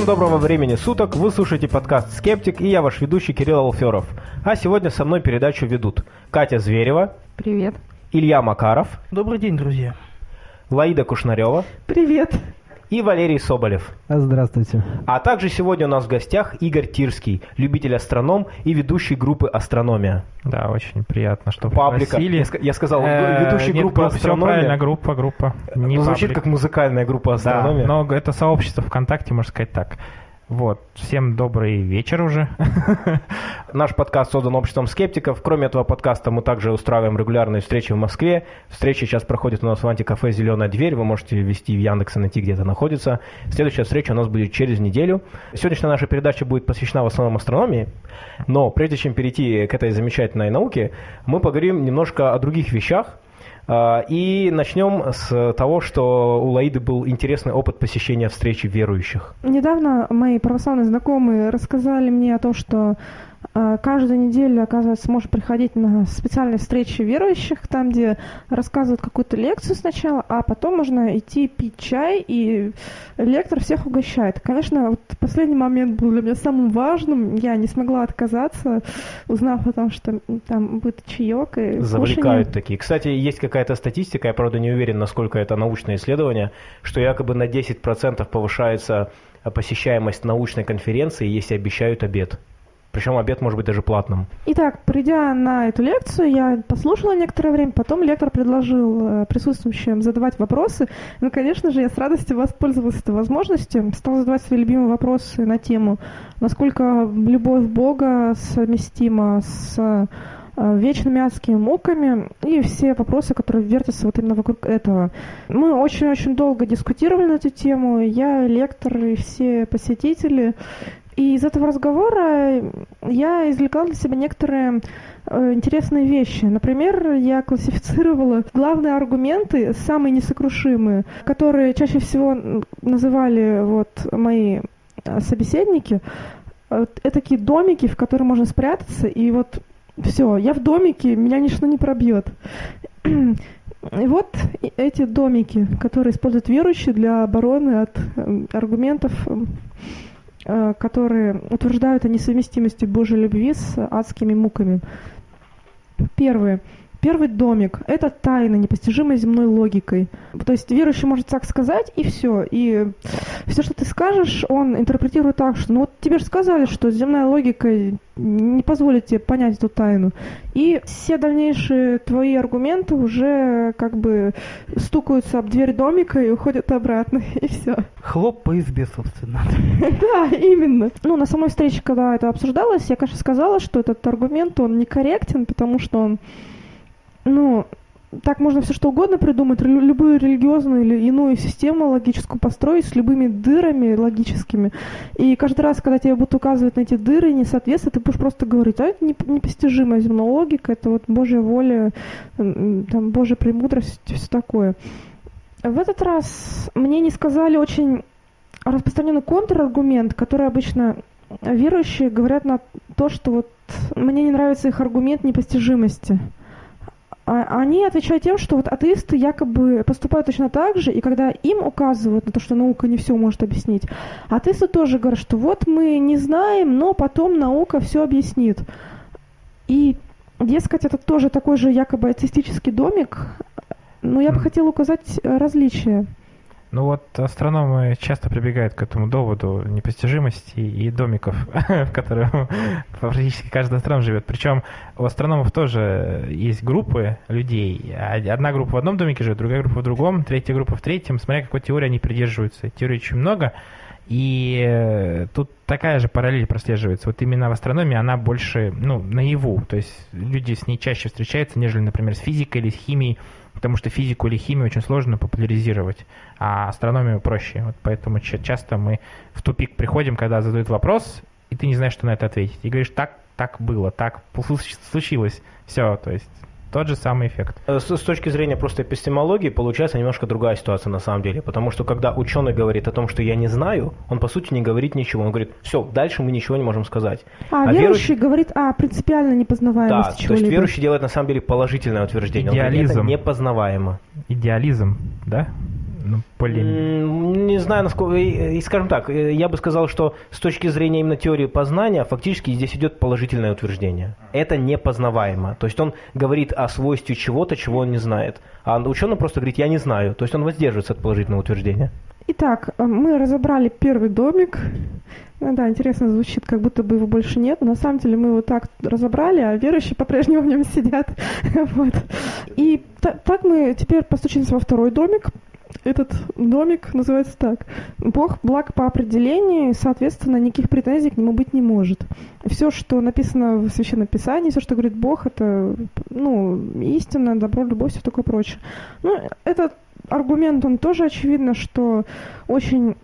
Всем доброго времени суток, вы слушаете подкаст «Скептик» и я ваш ведущий Кирилл Алферов. А сегодня со мной передачу ведут Катя Зверева. Привет. Илья Макаров. Добрый день, друзья. Лаида Кушнарева. Привет и Валерий Соболев. Здравствуйте. А также сегодня у нас в гостях Игорь Тирский, любитель астроном и ведущий группы «Астрономия». Да, очень приятно, что Паблика. пригласили. Я, я сказал, э, ведущий Нет, группы «Астрономия». Все правильно, группа, группа. Не ну, звучит как музыкальная группа «Астрономия». Да, но это сообщество ВКонтакте, можно сказать так. Вот, всем добрый вечер уже. Наш подкаст создан обществом скептиков. Кроме этого подкаста мы также устраиваем регулярные встречи в Москве. Встреча сейчас проходит у нас в антикафе «Зеленая дверь». Вы можете ввести в Яндекс и найти, где это находится. Следующая встреча у нас будет через неделю. Сегодняшняя наша передача будет посвящена в основном астрономии. Но прежде чем перейти к этой замечательной науке, мы поговорим немножко о других вещах, и начнем с того, что у Лаиды был интересный опыт посещения встречи верующих. Недавно мои православные знакомые рассказали мне о том, что а, каждую неделю, оказывается, можно приходить на специальные встречи верующих, там, где рассказывают какую-то лекцию сначала, а потом можно идти пить чай, и лектор всех угощает. Конечно, вот последний момент был для меня самым важным. Я не смогла отказаться, узнав о том, что там будет чаек и Завлекают кушание. такие. Кстати, есть какая-то статистика, я, правда, не уверен, насколько это научное исследование, что якобы на 10% повышается посещаемость научной конференции, если обещают обед. Причем обед может быть даже платным. Итак, придя на эту лекцию, я послушала некоторое время, потом лектор предложил э, присутствующим задавать вопросы. Ну, конечно же, я с радостью воспользовалась этой возможностью, стала задавать свои любимые вопросы на тему, насколько любовь Бога совместима с э, вечными адскими муками и все вопросы, которые вертятся вот именно вокруг этого. Мы очень-очень долго дискутировали на эту тему, я, лектор и все посетители, и из этого разговора я извлекла для себя некоторые э, интересные вещи. Например, я классифицировала главные аргументы, самые несокрушимые, которые чаще всего называли вот мои э, собеседники. Это такие домики, в которые можно спрятаться, и вот все, я в домике, меня ничто не пробьет. И вот эти домики, которые используют верующие для обороны от э, аргументов которые утверждают о несовместимости Божьей любви с адскими муками. Первое. Первый домик – это тайна, непостижимая земной логикой. То есть верующий может так сказать, и все. И все, что ты скажешь, он интерпретирует так, что ну вот тебе же сказали, что земная логика не позволит тебе понять эту тайну. И все дальнейшие твои аргументы уже как бы стукаются об дверь домика и уходят обратно, и все. Хлоп по избе, собственно. Да, именно. Ну, на самой встрече, когда это обсуждалось, я, конечно, сказала, что этот аргумент, он некорректен, потому что он ну, так можно все что угодно придумать, любую религиозную или иную систему логическую построить с любыми дырами логическими. И каждый раз, когда тебе будут указывать на эти дыры, несоответствие, ты будешь просто говорить, а это непостижимая земная логика, это вот Божья воля, там, Божья премудрость, все такое. В этот раз мне не сказали очень распространенный контраргумент, который обычно верующие говорят на то, что вот мне не нравится их аргумент непостижимости. А, они отвечают тем, что вот атеисты якобы поступают точно так же, и когда им указывают на то, что наука не все может объяснить, атеисты тоже говорят, что вот мы не знаем, но потом наука все объяснит. И, дескать, это тоже такой же якобы атеистический домик, но я бы хотела указать различия. Ну вот астрономы часто прибегают к этому доводу непостижимости и домиков, в которых практически каждый астроном живет. Причем у астрономов тоже есть группы людей. Одна группа в одном домике живет, другая группа в другом, третья группа в третьем, смотря какой теории они придерживаются. Теорий очень много, и э, тут такая же параллель прослеживается. Вот именно в астрономии она больше, ну, наяву. То есть люди с ней чаще встречаются, нежели, например, с физикой или с химией потому что физику или химию очень сложно популяризировать, а астрономию проще. Вот поэтому часто мы в тупик приходим, когда задают вопрос, и ты не знаешь, что на это ответить. И говоришь, так, так было, так случилось. Все, то есть тот же самый эффект. Э, с, с точки зрения просто эпистемологии получается немножко другая ситуация на самом деле, потому что когда ученый говорит о том, что я не знаю, он по сути не говорит ничего, он говорит, все, дальше мы ничего не можем сказать. А, а верующий, верующий говорит о принципиально непознаваемости Да, то есть верующий делает на самом деле положительное утверждение. Идеализм. Он говорит, это непознаваемо. Идеализм, да? Ну, более... М, Не знаю, насколько... И, скажем так, э, я бы сказал, что с точки зрения именно теории познания, фактически здесь идет положительное утверждение. Это непознаваемо. То есть он говорит о свойстве чего-то, чего он не знает. А ученый просто говорит, я не знаю. То есть он воздерживается от положительного утверждения. Итак, э, мы разобрали первый домик. Ну да, интересно звучит, как будто бы его больше нет. Но на самом деле мы его так разобрали, а верующие по-прежнему в нем сидят. Вот. И та- так мы теперь постучимся во второй домик. Этот домик называется так. Бог благ по определению, и, соответственно, никаких претензий к нему быть не может. Все, что написано в Священном Писании, все, что говорит Бог, это ну, истина, добро, любовь, все такое прочее. Ну, этот аргумент, он тоже очевидно, что очень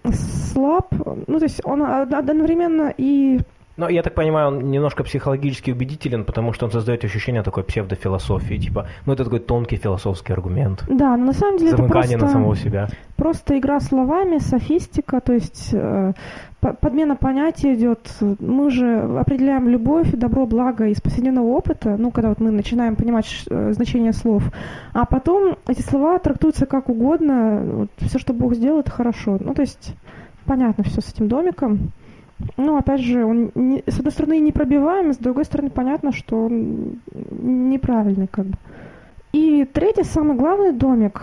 слаб. Ну, то есть он од- одновременно и Но я так понимаю, он немножко психологически убедителен, потому что он создает ощущение такой псевдофилософии. Типа, ну это такой тонкий философский аргумент. Да, но на самом деле это Замыкание на просто, самого себя. просто игра словами, софистика, то есть э, по- подмена понятий идет. Мы же определяем любовь, добро, благо из повседневного опыта, ну, когда вот мы начинаем понимать э, значение слов, а потом эти слова трактуются как угодно, вот, все, что Бог сделал, это хорошо. Ну, то есть понятно все с этим домиком. Ну, опять же, он не- с одной стороны непробиваемый, с другой стороны понятно, что он неправильный как бы. И третий, самый главный домик,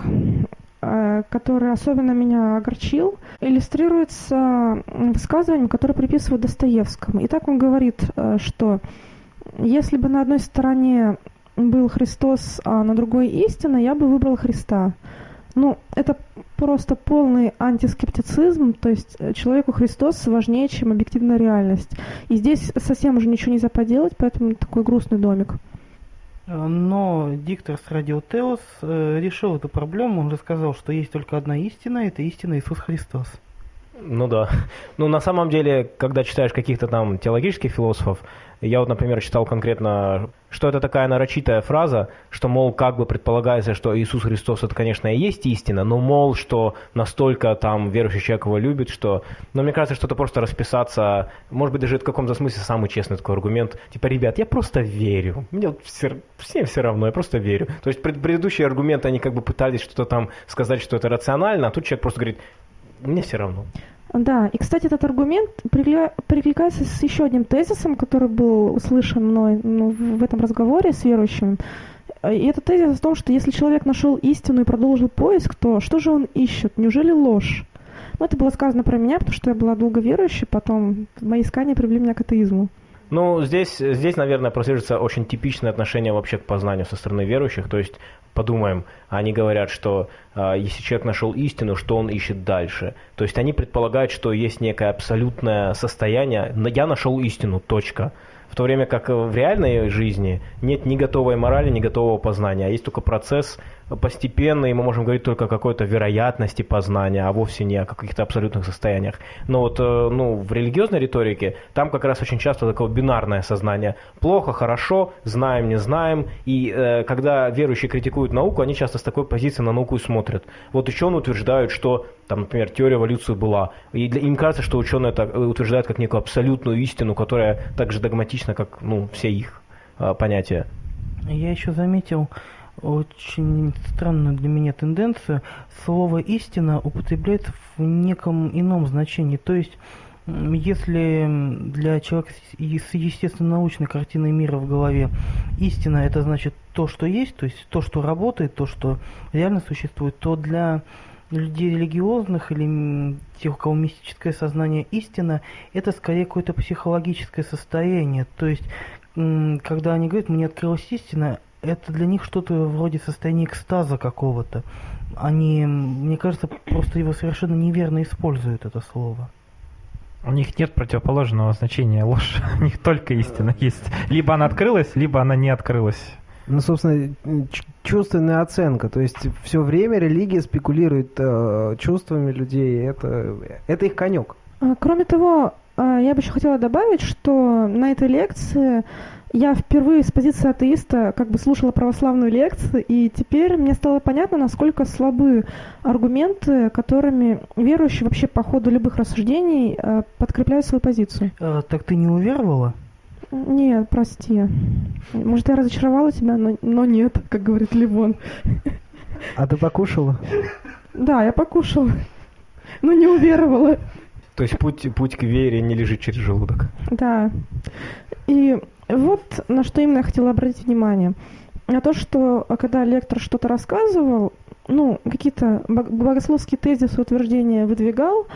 э, который особенно меня огорчил, иллюстрируется высказыванием, которое приписывают Достоевскому. И так он говорит, э, что если бы на одной стороне был Христос, а на другой истина, я бы выбрал Христа. Ну, это просто полный антискептицизм, то есть э, человеку Христос важнее, чем объективная реальность. И здесь совсем уже ничего нельзя поделать, поэтому такой грустный домик. Э, Но диктор с Радио Теос решил эту проблему. Он рассказал, что есть только одна истина, это истина Иисус Христос. Ну да. Ну на самом деле, когда читаешь каких-то там теологических философов, я вот, например, читал конкретно, что это такая нарочитая фраза, что, мол, как бы предполагается, что Иисус Христос это, конечно, и есть истина, но, мол, что настолько там верующий человек его любит, что... Но мне кажется, что это просто расписаться, может быть, даже в каком-то смысле самый честный такой аргумент. Типа, ребят, я просто верю. Мне все, всем все равно, я просто верю. То есть пред- предыдущие аргументы, они как бы пытались что-то там сказать, что это рационально, а тут человек просто говорит, мне все равно. Да, и, кстати, этот аргумент перекликается с еще одним тезисом, который был услышан мной ну, в в этом разговоре с верующим. И этот тезис о том, что если человек нашел истину и продолжил поиск, то что же он ищет? Неужели ложь? Ну, это было сказано про меня, потому что я была долго верующей, потом мои искания привели меня к атеизму. Ну, здесь, здесь, наверное, прослеживается очень типичное отношение вообще к познанию со стороны верующих. То есть, подумаем, они говорят, что а, если человек нашел истину, что он ищет дальше. То есть, они предполагают, что есть некое абсолютное состояние, «Но я нашел истину, точка. В то время как в реальной жизни нет ни готовой морали, ни готового познания, а есть только процесс постепенный, и мы можем говорить только о какой-то вероятности познания, а вовсе не о каких-то абсолютных состояниях. Но вот э, ну, в религиозной риторике там как раз очень часто такое бинарное сознание. Плохо, хорошо, знаем, не знаем. И э, когда верующие критикуют науку, они часто с такой позиции на науку и смотрят. Вот ученые утверждают, что, там, например, теория эволюции была. И для, им кажется, что ученые это э, утверждают как некую абсолютную истину, которая так же догматична, как ну, все их э, понятия. Я еще заметил очень странную для меня тенденцию. Слово «истина» употребляется в неком ином значении. То есть, если для человека с естественно-научной картиной мира в голове истина – это значит то, что есть, то есть то, что работает, то, что реально существует, то для людей религиозных или тех, у кого мистическое сознание истина, это скорее какое-то психологическое состояние. То есть, когда они говорят, мне открылась истина, это для них что-то вроде состояния экстаза какого-то. Они, мне кажется, просто его совершенно неверно используют, это слово. У них нет противоположного значения ложь. У них только истина есть. Либо она открылась, либо она не открылась. Ну, собственно, чувственная оценка. То есть все время религия спекулирует э, чувствами людей. Это, это их конек. А, Кроме того, я бы еще хотела добавить, что на этой лекции я впервые с позиции атеиста как бы слушала православную лекцию, и теперь мне стало понятно, насколько слабы аргументы, которыми верующие вообще по ходу любых рассуждений а, подкрепляют свою позицию. Э, так ты не уверовала? Нет, прости. Может, я разочаровала тебя, но, но нет, как говорит Ливон. А ты покушала? Да, я покушала. Но не уверовала. То есть путь, путь к вере не лежит через желудок. Да. И вот на что именно я хотела обратить внимание. На то, что а, когда лектор что-то рассказывал, ну, какие-то богословские тезисы, утверждения выдвигал,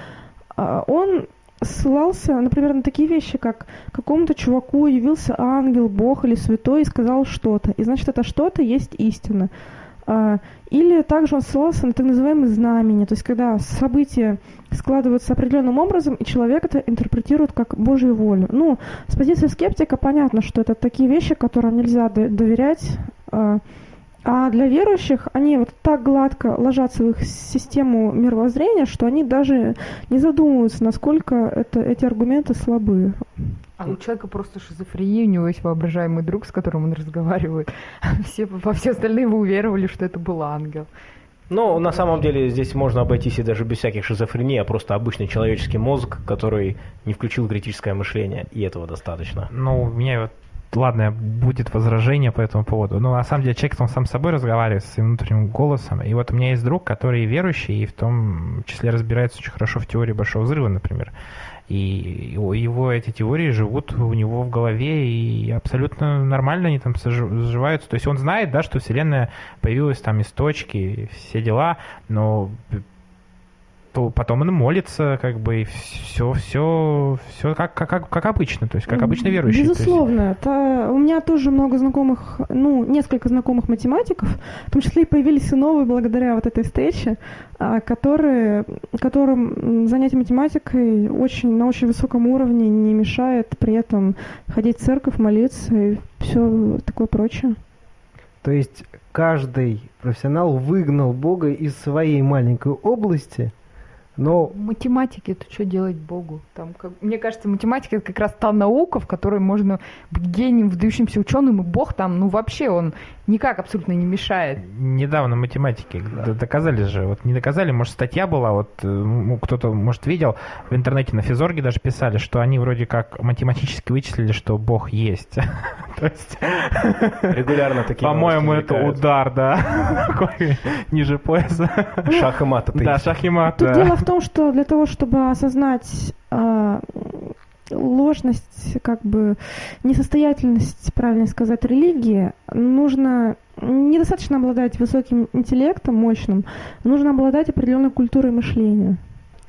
а, он ссылался, например, на такие вещи, как какому-то чуваку явился ангел, бог или святой и сказал что-то. И значит, это что-то есть истина. Или также он ссылался на так называемые знамения, то есть когда события складываются определенным образом, и человек это интерпретирует как Божью волю. Ну, с позиции скептика понятно, что это такие вещи, которым нельзя доверять. А, а для верующих они вот так гладко ложатся в их систему мировоззрения, что они даже не задумываются, насколько это, эти аргументы слабы. А у человека просто шизофрения, у него есть воображаемый друг, с которым он разговаривает. Все, во все остальные вы уверовали, что это был ангел. Ну, на самом деле здесь можно обойтись и даже без всяких шизофрений, а просто обычный человеческий мозг, который не включил критическое мышление, и этого достаточно. Ну, у меня вот ладно, будет возражение по этому поводу. Но на самом деле человек он сам с собой разговаривает, своим внутренним голосом. И вот у меня есть друг, который верующий, и в том числе разбирается очень хорошо в теории Большого Взрыва, например. И его эти теории живут у него в голове, и абсолютно нормально они там сживаются. То есть он знает, да, что Вселенная появилась там из точки, все дела, но то потом он молится, как бы, и все, все, все как, как, как обычно, то есть как обычно верующий. Безусловно. Есть... Это, у меня тоже много знакомых, ну, несколько знакомых математиков, в том числе и появились и новые благодаря вот этой встрече, а, которые, которым занятие математикой очень, на очень высоком уровне не мешает при этом ходить в церковь, молиться и все такое прочее. То есть каждый профессионал выгнал Бога из своей маленькой области – но... Математики, это что делать Богу? Там, как... Мне кажется, математика это как раз та наука, в которой можно быть гением, выдающимся ученым, и Бог там, ну вообще он никак абсолютно не мешает. Недавно математики да. доказали же, вот не доказали, может статья была, вот э, кто-то, может, видел, в интернете на Физорге даже писали, что они вроде как математически вычислили, что Бог есть. То есть... Регулярно такие По-моему, это удар, да, ниже пояса. Шах и мат. Да, шах и мат. Тут дело в том, что для того, чтобы осознать а, ложность, как бы несостоятельность, правильно сказать, религии, нужно недостаточно обладать высоким интеллектом, мощным, нужно обладать определенной культурой мышления.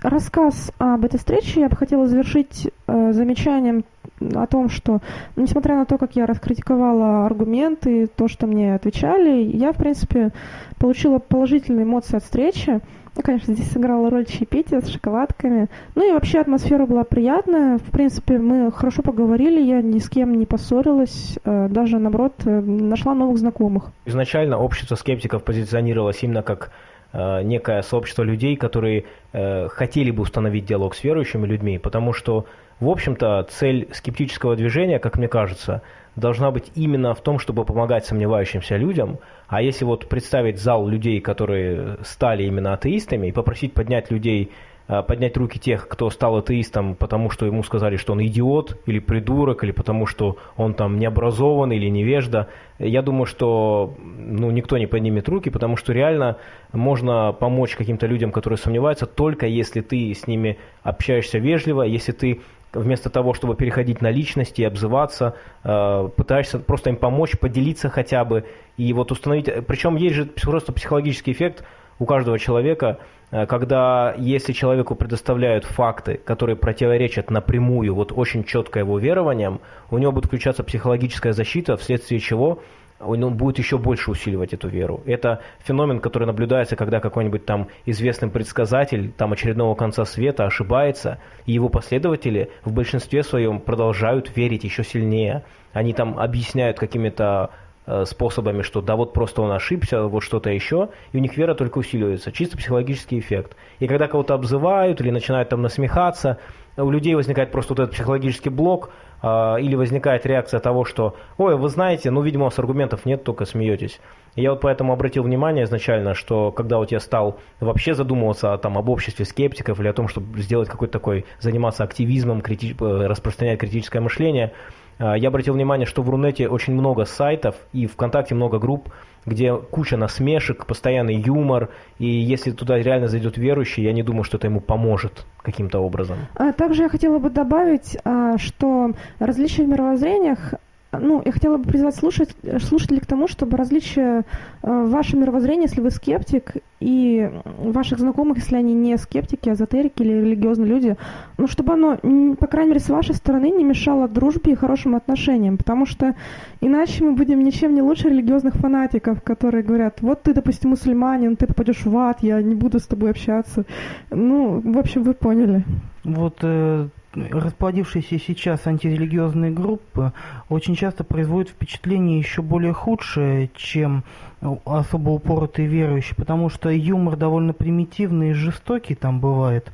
Рассказ об этой встрече я бы хотела завершить э, замечанием о том, что, несмотря на то, как я раскритиковала аргументы, то, что мне отвечали, я, в принципе, получила положительные эмоции от встречи. Ну, конечно, здесь сыграла роль чаепития с шоколадками. Ну и вообще атмосфера была приятная. В принципе, мы хорошо поговорили, я ни с кем не поссорилась, э, даже, наоборот, э, нашла новых знакомых. Изначально общество скептиков позиционировалось именно как э, некое сообщество людей, которые хотели бы установить диалог с верующими людьми, потому что, в общем-то, цель скептического движения, как мне кажется, должна быть именно в том, чтобы помогать сомневающимся людям. А если вот представить зал людей, которые стали именно атеистами, и попросить поднять людей, а, поднять руки тех, кто стал атеистом, потому что ему сказали, что он идиот или придурок, или потому что он там необразован или невежда, я думаю, что ну, никто не поднимет руки, потому что реально можно помочь каким-то людям, которые сомневаются, только если ты с ними общаешься вежливо, если ты вместо того, чтобы переходить на личности и обзываться, э, пытаешься просто им помочь, поделиться хотя бы и вот установить. Причем есть же просто психологический эффект у каждого человека, э, когда если человеку предоставляют факты, которые противоречат напрямую вот очень четко его верованиям, у него будет включаться психологическая защита, вследствие чего он будет еще больше усиливать эту веру. Это феномен, который наблюдается, когда какой-нибудь там известный предсказатель там очередного конца света ошибается, и его последователи в большинстве своем продолжают верить еще сильнее. Они там объясняют какими-то э, способами, что да вот просто он ошибся, вот что-то еще, и у них вера только усиливается, чисто психологический эффект. И когда кого-то обзывают или начинают там насмехаться, у людей возникает просто вот этот психологический блок, или возникает реакция того, что, ой, вы знаете, ну, видимо, у вас аргументов нет, только смеетесь. Я вот поэтому обратил внимание изначально, что когда вот я стал вообще задумываться там, об обществе скептиков или о том, чтобы сделать какой-то такой, заниматься активизмом, крити... Э, распространять критическое мышление, А, Я обратил внимание, что в Рунете очень много сайтов и ВКонтакте много групп, где куча насмешек, постоянный юмор, и если туда реально зайдет верующий, я не думаю, что это ему поможет каким-то образом. А также я хотела бы добавить, а, что различия в мировоззрениях ну, я хотела бы призвать слушать, слушателей к тому, чтобы различия э, в вашем мировоззрении, если вы скептик, и ваших знакомых, если они не скептики, эзотерики или религиозные люди, ну, чтобы оно, по крайней мере, с вашей стороны не мешало дружбе и хорошим отношениям, потому что иначе мы будем ничем не лучше религиозных фанатиков, которые говорят, вот ты, допустим, мусульманин, ты попадешь в ад, я не буду с тобой общаться. Ну, в общем, вы поняли. Вот э, расплодившиеся сейчас антирелигиозные группы очень часто производят впечатление еще более худшее, чем э, особо упоротые верующие, потому что юмор довольно примитивный и жестокий там бывает.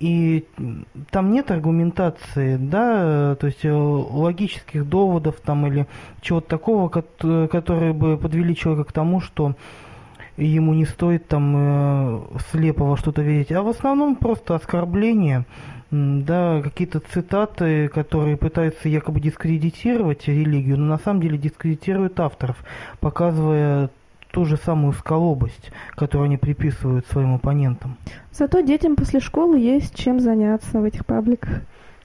И там нет аргументации, да, э, то есть э, логических доводов там или чего-то такого, кот- которые бы подвели человека к тому, что ему не стоит там э, слепо во что-то верить, а в основном просто оскорбления, да, какие-то цитаты, которые пытаются якобы дискредитировать религию, но на самом деле дискредитируют авторов, показывая ту же самую сколобость, которую они приписывают своим оппонентам. Зато детям после школы есть чем заняться в этих пабликах.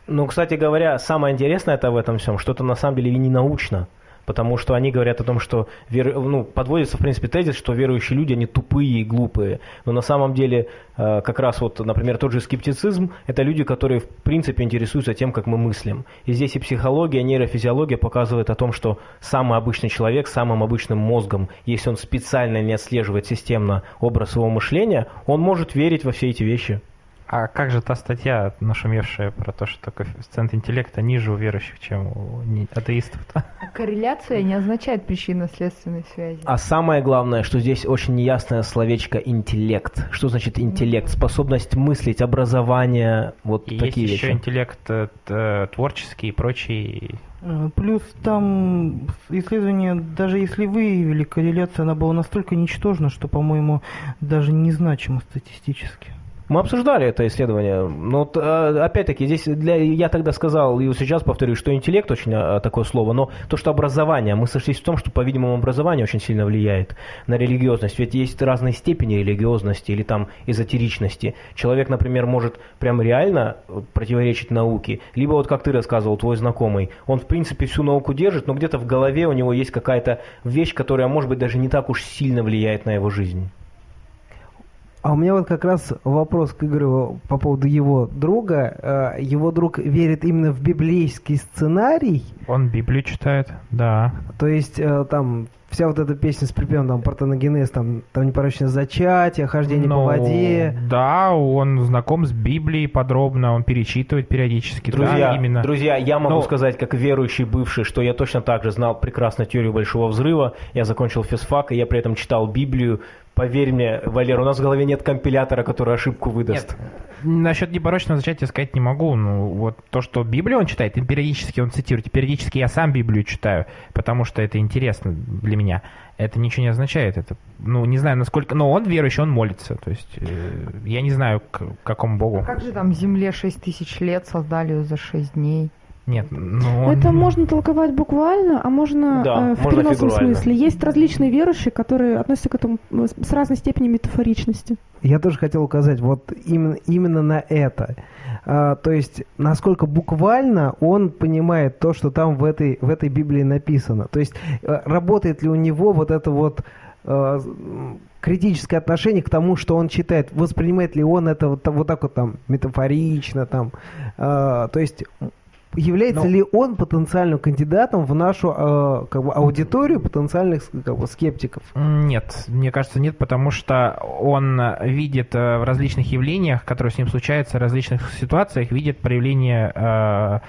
Ну, кстати говоря, самое интересное это в этом всем, что это на самом деле и не научно. Потому что они говорят о том, что вер... ну, подводится, в принципе, тезис, что верующие люди, они тупые и глупые. Но на самом деле, э, как раз вот, например, тот же скептицизм, это люди, которые, в принципе, интересуются тем, как мы мыслим. И здесь и психология, и нейрофизиология показывают о том, что самый обычный человек самым обычным мозгом, если он специально не отслеживает системно образ своего мышления, он может верить во все эти вещи. А как же та статья, нашумевшая про то, что коэффициент интеллекта ниже у верующих, чем у не- атеистов? А Корреляция не означает причинно-следственной связи. А самое главное, что здесь очень неясное словечко интеллект. Что значит интеллект? Способность мыслить, образование, вот И такие есть еще вещи. интеллект э, т- творческий и прочий. Э, Плюс там исследование, даже если выявили корреляцию, она была настолько ничтожна, что, по-моему, даже незначима статистически. Мы обсуждали это исследование, но э, опять-таки здесь для, я тогда сказал и сейчас повторю, что интеллект очень э, такое слово, но то, что образование, мы сошлись в том, что, по-видимому, образование очень сильно влияет на религиозность, ведь есть разные степени религиозности или там эзотеричности. Человек, например, может прям реально противоречить науке, либо вот как ты рассказывал, твой знакомый, он в принципе всю науку держит, но где-то в голове у него есть какая-то вещь, которая, может быть, даже не так уж сильно влияет на его жизнь. А у меня вот как раз вопрос к Игорю по поводу его друга. Э, Его друг верит именно в библейский сценарий, Он Библию читает, да. то есть э, там вся вот эта песня с припевом, там, партеногенез, там, там непорочное зачатие, хождение по Ну, воде. Да, он знаком с Библией подробно, он перечитывает периодически. Друзья, да, именно. друзья, я могу Ну, сказать, как верующий бывший, что я точно так же знал прекрасно теорию Большого Взрыва. Я закончил физфак, и я при этом читал Библию. Поверь мне, Валер, у нас в голове нет компилятора, который ошибку выдаст. Нет, насчет непорочного зачатия сказать не могу. Ну, вот то, что Библию он читает, и периодически он цитирует, и периодически я сам Библию читаю, потому что это интересно для меня. Это ничего не означает. Это, ну, не знаю, насколько... Но он верующий, он молится. То есть, э, я не знаю, к какому богу. А как же там Земле 6 тысяч лет создали ее за 6 дней? Нет, ну... он- Это можно толковать буквально, а можно Да, э, в можно переносном фигурально. смысле. Есть различные верующие, которые относятся к этому э, с разной степенью метафоричности. Я тоже хотел указать вот именно, именно на это. А, то есть, насколько буквально он понимает то, что там в этой, в этой Библии написано. То есть, э, работает ли у него вот это вот э, критическое отношение к тому, что он читает. Воспринимает ли он это вот, так- вот так вот там метафорично, там. э, то есть, является Ну. ли он потенциальным кандидатом в нашу э, как бы, аудиторию потенциальных как бы, скептиков? Нет, мне кажется, нет, потому что он видит э, в различных явлениях, которые с ним случаются, в различных ситуациях, видит проявление э,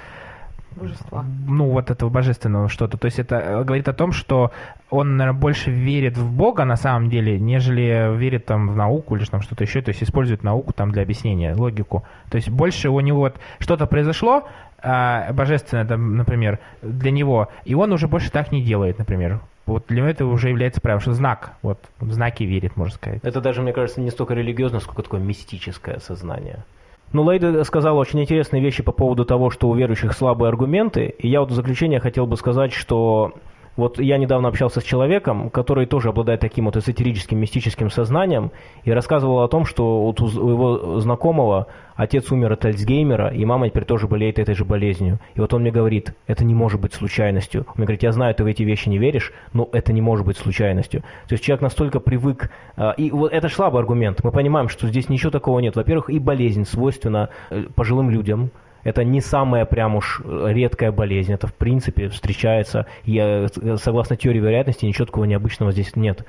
Божества. ну, вот этого божественного что-то. То есть это э, говорит о том, что он, наверное, больше верит в Бога на самом деле, нежели верит там в науку или там что-то еще, то есть использует науку там для объяснения, логику. То есть больше у него вот что-то произошло, а, божественное, там, например, для него, и он уже больше так не делает, например. Вот для него это уже является правилом, что знак, вот, в знаки верит, можно сказать. Это даже, мне кажется, не столько религиозное, сколько такое мистическое сознание. Ну, Лейда сказала очень интересные вещи по поводу того, что у верующих слабые аргументы. И я вот в заключение хотел бы сказать, что вот я недавно общался с человеком, который тоже обладает таким вот эзотерическим, мистическим сознанием, и рассказывал о том, что вот у его знакомого отец умер от Альцгеймера, и мама теперь тоже болеет этой же болезнью. И вот он мне говорит, это не может быть случайностью. Он мне говорит, я знаю, ты в эти вещи не веришь, но это не может быть случайностью. То есть человек настолько привык, а, и вот это слабый аргумент. Мы понимаем, что здесь ничего такого нет. Во-первых, и болезнь свойственна э, пожилым людям, это не самая прям уж редкая болезнь, это в принципе встречается, и э, согласно теории вероятности ничего такого необычного здесь нет.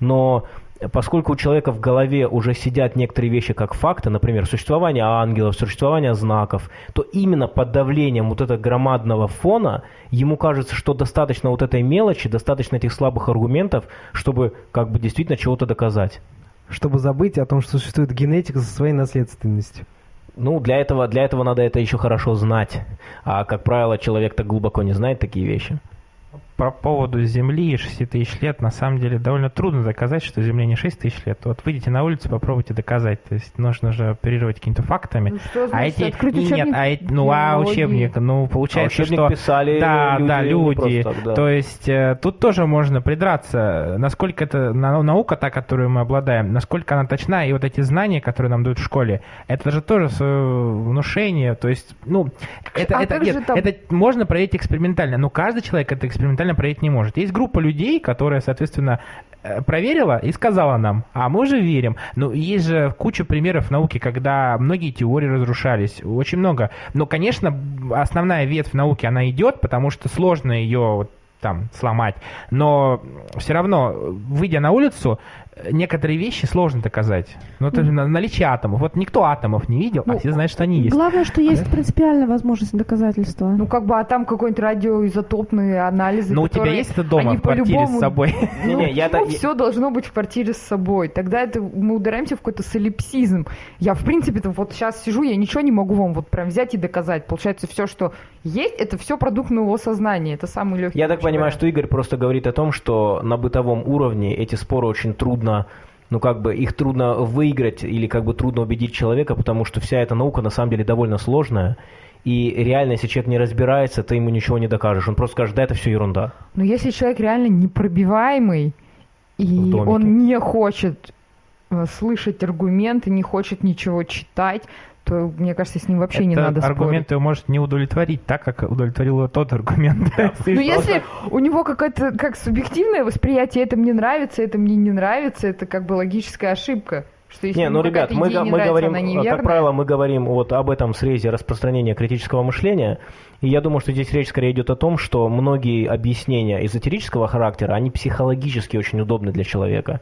Но поскольку у человека в голове уже сидят некоторые вещи как факты, например, существование ангелов, существование знаков, то именно под давлением вот этого громадного фона ему кажется, что достаточно вот этой мелочи, достаточно этих слабых аргументов, чтобы как бы действительно чего-то доказать. Чтобы забыть о том, что существует генетика со своей наследственностью. Ну, для этого, для этого надо это еще хорошо знать. А, как правило, человек так глубоко не знает такие вещи по поводу Земли 6 тысяч лет, на самом деле довольно трудно доказать, что Земле не 6 тысяч лет. Вот выйдите на улицу, попробуйте доказать. То есть нужно же оперировать какими-то фактами. Ну, что значит, а эти нет, а эти, ну а учебник, ну получается, а учебник что писали да, люди, да, люди. Так, да. То есть э, тут тоже можно придраться, насколько это наука та, которую мы обладаем, насколько она точна, и вот эти знания, которые нам дают в школе, это же тоже внушение. То есть, ну, это, а это, нет, там... это можно проверить экспериментально, но каждый человек это экспериментально проверить не может. Есть группа людей, которая, соответственно, э, проверила и сказала нам, а мы же верим. Ну, есть же куча примеров науки, когда многие теории разрушались, очень много. Но, конечно, основная ветвь науки, она идет, потому что сложно ее там сломать. Но все равно, выйдя на улицу, некоторые вещи сложно доказать. Ну, это mm. наличие атомов. Вот никто атомов не видел, а ну, а все знают, что они есть. Главное, что есть принципиальная возможность доказательства. Ну, как бы, а там какой-нибудь радиоизотопные анализы, Ну, у тебя есть это дома в квартире с собой? Ну, не, я все должно быть в квартире с собой. Тогда это мы удараемся в какой-то солипсизм. Я, в принципе, вот сейчас сижу, я ничего не могу вам вот прям взять и доказать. Получается, все, что есть, это все продукт моего сознания. Это самый легкий. Я так понимаю, что Игорь просто говорит о том, что на бытовом уровне эти споры очень трудно трудно, ну как бы их трудно выиграть или как бы трудно убедить человека, потому что вся эта наука на самом деле довольно сложная. И реально, если человек не разбирается, ты ему ничего не докажешь. Он просто скажет, да, это все ерунда. Но если человек реально непробиваемый, и он не хочет э, слышать аргументы, не хочет ничего читать, то, мне кажется, с ним вообще Это не надо спорить. аргумент его может не удовлетворить так, как удовлетворил его тот аргумент. Ну, если у него какое-то как субъективное восприятие, это мне нравится, это мне не нравится, это как бы логическая ошибка. Что если не, ну, ребят, мы, не мы нравится, говорим, как правило, мы говорим вот об этом срезе распространения критического мышления, и я думаю, что здесь речь скорее идет о том, что многие объяснения эзотерического характера, они психологически очень удобны для человека.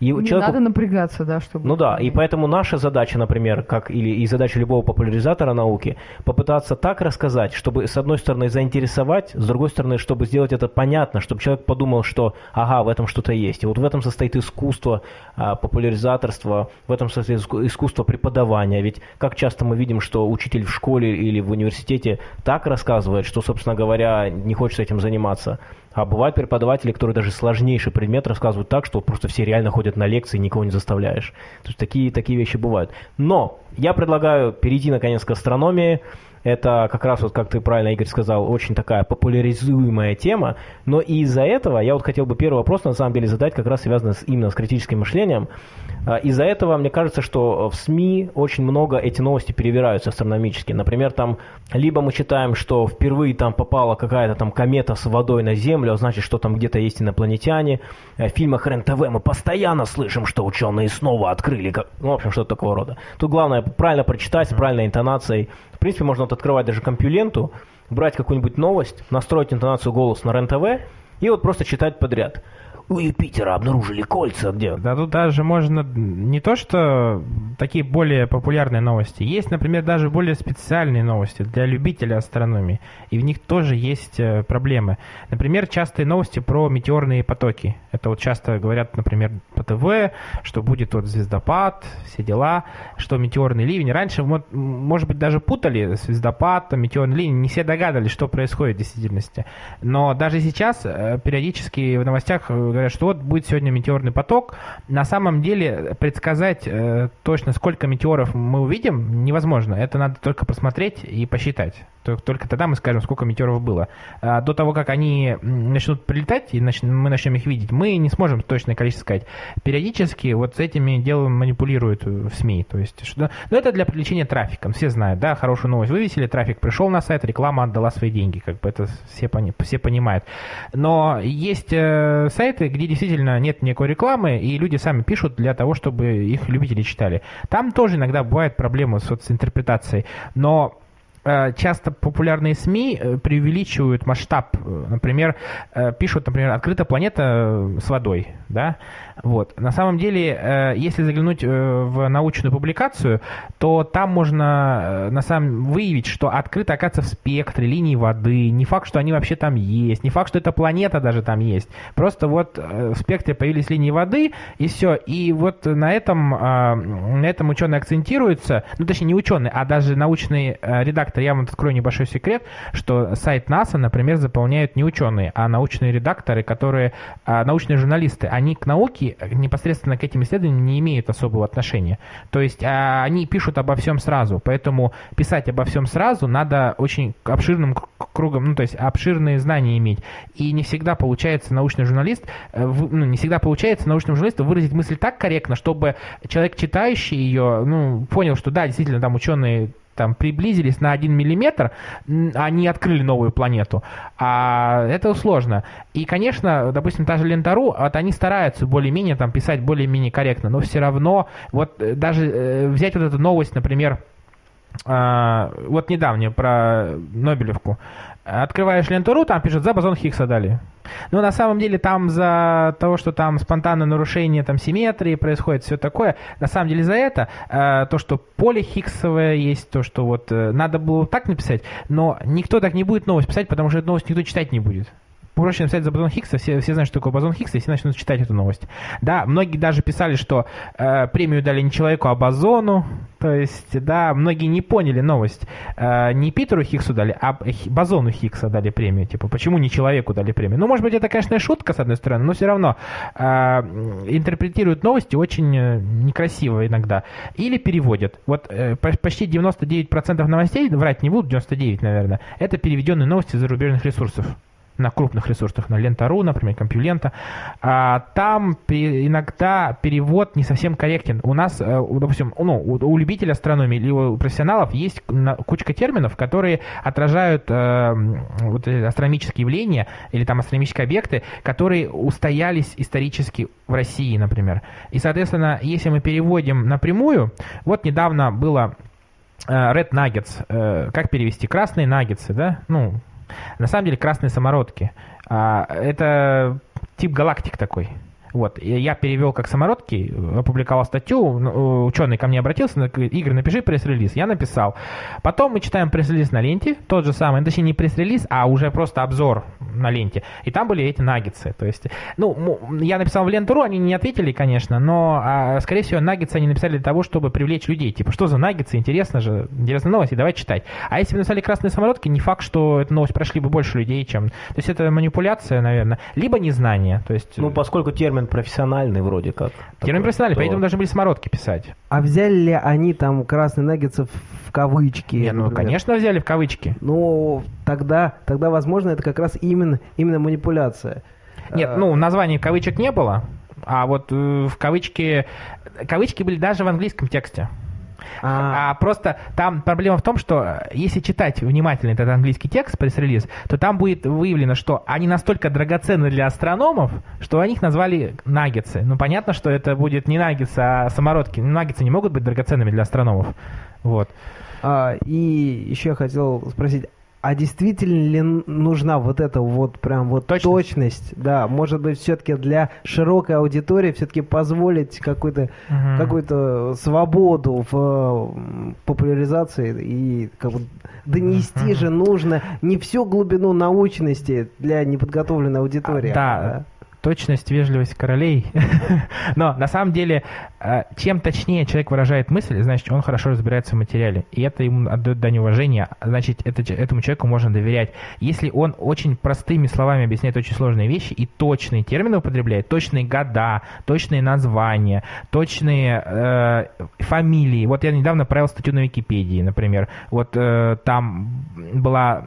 И не человеку... надо напрягаться, да, чтобы... Ну да, и поэтому наша задача, например, как или и задача любого популяризатора науки, попытаться так рассказать, чтобы с одной стороны заинтересовать, с другой стороны, чтобы сделать это понятно, чтобы человек подумал, что ага, в этом что-то есть. И вот в этом состоит искусство а, популяризаторства, в этом состоит искусство преподавания. Ведь как часто мы видим, что учитель в школе или в университете так рассказывает, что, собственно говоря, не хочет этим заниматься. А бывают преподаватели, которые даже сложнейший предмет рассказывают так, что просто все реально ходят на лекции, никого не заставляешь. То есть такие, такие вещи бывают. Но я предлагаю перейти наконец к астрономии. Это как раз, вот как ты правильно, Игорь, сказал, очень такая популяризуемая тема. Но и из-за этого я вот хотел бы первый вопрос на самом деле задать, как раз связанный с, именно с критическим мышлением. А, из-за этого мне кажется, что в СМИ очень много эти новости перевираются астрономически. Например, там либо мы читаем, что впервые там попала какая-то там комета с водой на Землю, а значит, что там где-то есть инопланетяне. Э, в фильмах РЕН-ТВ мы постоянно слышим, что ученые снова открыли, ну, в общем, что-то такого рода. Тут главное правильно прочитать, с правильной интонацией, принципе, можно вот открывать даже компьюленту, брать какую-нибудь новость, настроить интонацию голоса на РЕН-ТВ и вот просто читать подряд у Юпитера обнаружили кольца где? Да тут даже можно не то, что такие более популярные новости. Есть, например, даже более специальные новости для любителей астрономии. И в них тоже есть э, проблемы. Например, частые новости про метеорные потоки. Это вот часто говорят, например, по ТВ, что будет вот звездопад, все дела, что метеорный ливень. Раньше, может быть, даже путали звездопад, метеорный ливень. Не все догадывались, что происходит в действительности. Но даже сейчас э, периодически в новостях э, говорят, что вот будет сегодня метеорный поток. На самом деле предсказать э, точно, сколько метеоров мы увидим, невозможно. Это надо только посмотреть и посчитать. Только тогда мы скажем, сколько метеоров было. А до того, как они начнут прилетать, и мы начнем их видеть, мы не сможем точное количество сказать. Периодически вот с этими делом манипулируют в СМИ. То есть, что, но это для привлечения трафика. Все знают, да, хорошую новость вывесили, трафик пришел на сайт, реклама отдала свои деньги. Как бы это все, все понимают. Но есть э, сайты, где действительно нет никакой рекламы, и люди сами пишут для того, чтобы их любители читали. Там тоже иногда бывают проблемы с, интерпретацией. Но Э, часто популярные СМИ э, преувеличивают масштаб. Например, э, пишут, например, «Открыта планета с водой». Да? Вот. На самом деле, если заглянуть в научную публикацию, то там можно на самом выявить, что открыто, оказывается, в спектре линии воды. Не факт, что они вообще там есть. Не факт, что эта планета даже там есть. Просто вот в спектре появились линии воды, и все. И вот на этом, на этом ученые акцентируются. Ну, точнее, не ученые, а даже научный редактор. Я вам открою небольшой секрет, что сайт НАСА, например, заполняют не ученые, а научные редакторы, которые, а, научные журналисты. Они к науке, непосредственно к этим исследованиям не имеют особого отношения. То есть а, они пишут обо всем сразу, поэтому писать обо всем сразу надо очень обширным кругом, ну то есть обширные знания иметь. И не всегда получается научный журналист, э, ну не всегда получается научному журналисту выразить мысль так корректно, чтобы человек, читающий ее, ну, понял, что да, действительно, там ученые там приблизились на один миллиметр, они открыли новую планету. А это сложно. И, конечно, допустим, та же Лента.ру, вот они стараются более-менее там писать более-менее корректно, но все равно, вот э, даже э, взять вот эту новость, например, вот недавнее про Нобелевку. Открываешь ленту.ру, там пишут, за бозон Хиггса дали. Но на самом деле там за того, что там спонтанное нарушение там, симметрии происходит, все такое, на самом деле за это, э, то, что поле Хиггсовое есть, то, что вот э, надо было так написать, но никто так не будет новость писать, потому что эту новость никто читать не будет проще написать за бозон Хиггса, все, все знают, что такое бозон Хиггса, и все начнут читать эту новость. Да, многие даже писали, что э, премию дали не человеку, а бозону, то есть, да, многие не поняли новость. Э, не Питеру Хиггсу дали, а бозону Хиггса дали премию, типа, почему не человеку дали премию? Ну, может быть, это, конечно, шутка, с одной стороны, но все равно э, интерпретируют новости очень э, некрасиво иногда. Или переводят. Вот э, почти 99% новостей, врать не буду, 99, наверное, это переведенные новости зарубежных ресурсов на крупных ресурсах, на Лента.ру, например, Компьюлента, а, там иногда перевод не совсем корректен. У нас, э, допустим, ну, у любителя астрономии или у профессионалов есть кучка терминов, которые отражают э, вот астрономические явления или там астрономические объекты, которые устоялись исторически в России, например. И, соответственно, если мы переводим напрямую, вот недавно было э, Red Nuggets, как перевести? Красные наггетсы, да? Ну, на самом деле красные самородки. А, это тип галактик такой. Вот, я перевел как самородки, опубликовал статью, ну, ученый ко мне обратился, Игорь, напиши пресс-релиз. Я написал. Потом мы читаем пресс-релиз на ленте, тот же самый, точнее не пресс-релиз, а уже просто обзор на ленте. И там были эти наггетсы. То есть, ну, я написал в ленту.ру, они не ответили, конечно, но, а, скорее всего, наггетсы они написали для того, чтобы привлечь людей. Типа, что за наггетсы, интересно же, интересная новость, и давай читать. А если бы написали красные самородки, не факт, что эту новость прошли бы больше людей, чем... То есть, это манипуляция, наверное, либо незнание. То есть... Ну, поскольку термин термин профессиональный вроде как. Термин профессиональный, то... поэтому должны были самородки писать. А взяли ли они там красные наггетсы в кавычки? Не, ну, конечно, взяли в кавычки. Ну, тогда, тогда, возможно, это как раз именно, именно манипуляция. Нет, ну, названия кавычек не было, а вот э, в кавычки... Кавычки были даже в английском тексте. А, а просто там проблема в том, что э, если читать внимательно этот английский текст, пресс-релиз, то там будет выявлено, что они настолько драгоценны для астрономов, что они их назвали наггетсы. Ну, понятно, что это будет не наггетсы, а самородки. Наггетсы не могут быть драгоценными для астрономов. Вот. А, и еще я хотел спросить, а действительно ли нужна вот эта вот прям вот точность? точность? Да, может быть, все-таки для широкой аудитории все-таки позволить какую-то угу. какую-то свободу в популяризации и как бы донести угу. же нужно не всю глубину научности для неподготовленной аудитории. А, да. Точность, вежливость королей. Но на самом деле, э, чем точнее человек выражает мысль, значит, он хорошо разбирается в материале. И это ему отдает дань уважения, значит, это, этому человеку можно доверять. Если он очень простыми словами объясняет очень сложные вещи и точные термины употребляет, точные года, точные названия, точные э, фамилии. Вот я недавно правил статью на Википедии, например. Вот э, там была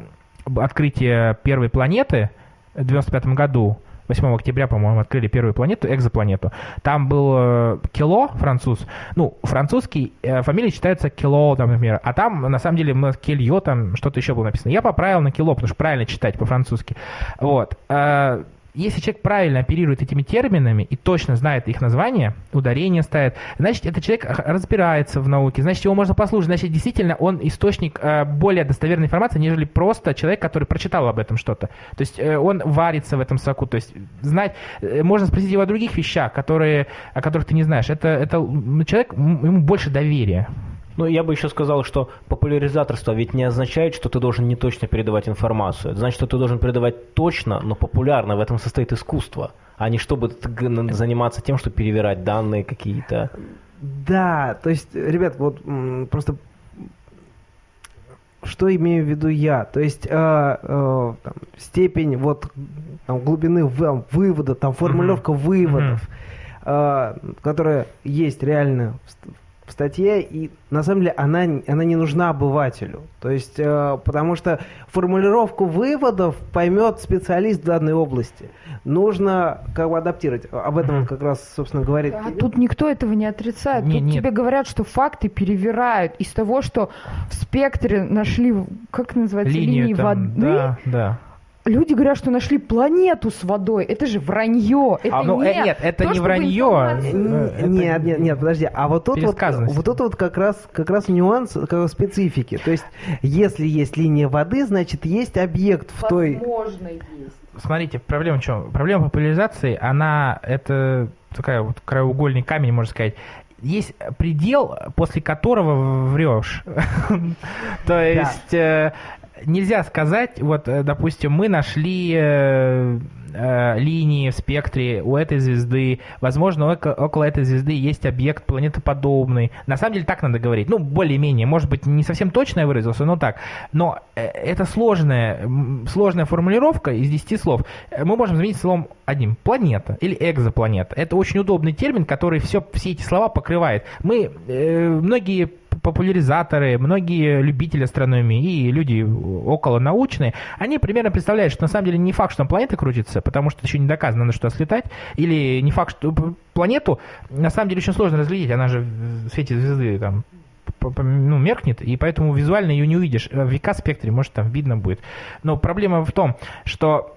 открытие первой планеты в 95 году, 8 октября, по-моему, открыли первую планету, экзопланету. Там был э, Кило, француз. Ну, французский, э, фамилия читается Кило, там, например. А там, на самом деле, Кельо, там что-то еще было написано. Я поправил на Кило, потому что правильно читать по-французски. Вот. Э, если человек правильно оперирует этими терминами и точно знает их название, ударение ставит, значит, этот человек разбирается в науке, значит, его можно послушать, значит, действительно он источник э, более достоверной информации, нежели просто человек, который прочитал об этом что-то. То есть э, он варится в этом соку, то есть знать, э, можно спросить его о других вещах, которые, о которых ты не знаешь. Это, это человек, ему больше доверия. Ну, я бы еще сказал, что популяризаторство ведь не означает, что ты должен не точно передавать информацию. Это значит, что ты должен передавать точно, но популярно. В этом состоит искусство, а не чтобы заниматься тем, что перевирать данные какие-то. Да, то есть, ребят, вот просто что имею в виду я? То есть э, э, там, степень вот там, глубины вывода, там формулировка mm-hmm. выводов, mm-hmm. Э, которая есть реально в статье, и на самом деле она, она не нужна обывателю. То есть, э, потому что формулировку выводов поймет специалист в данной области. Нужно как бы адаптировать. Об этом как раз, собственно, говорит. А тут никто этого не отрицает. Не, тут нет. тебе говорят, что факты перевирают из того, что в спектре нашли, как называется, линии там, воды. Да, да. Люди говорят, что нашли планету с водой. Это же вранье. Это а, ну, нет, нет, это то, не вранье. Информация... Нет, нет, нет, подожди. А вот тут вот, вот тут вот как раз, как раз нюанс как раз специфики. То есть, если есть линия воды, значит, есть объект в той... Возможно, есть. Смотрите, проблема в чем? Проблема популяризации, она, это такая вот краеугольный камень, можно сказать есть предел, после которого врешь. То есть э, нельзя сказать, вот, э, допустим, мы нашли э, э, линии в спектре у этой звезды, возможно, около этой звезды есть объект планетоподобный. На самом деле так надо говорить. Ну, более-менее, может быть, не совсем точно я выразился, но так. Но э, это сложная, сложная формулировка из 10 слов. Мы можем заменить словом одним. Планета или экзопланета. Это очень удобный термин, который все, все эти слова покрывает. Мы, э, многие популяризаторы, многие любители астрономии и люди около научные, они примерно представляют, что на самом деле не факт, что там планета крутится, потому что еще не доказано, на что слетать, или не факт, что планету на самом деле очень сложно разглядеть, она же в свете звезды там ну, меркнет, и поэтому визуально ее не увидишь. В ВК-спектре, может, там видно будет. Но проблема в том, что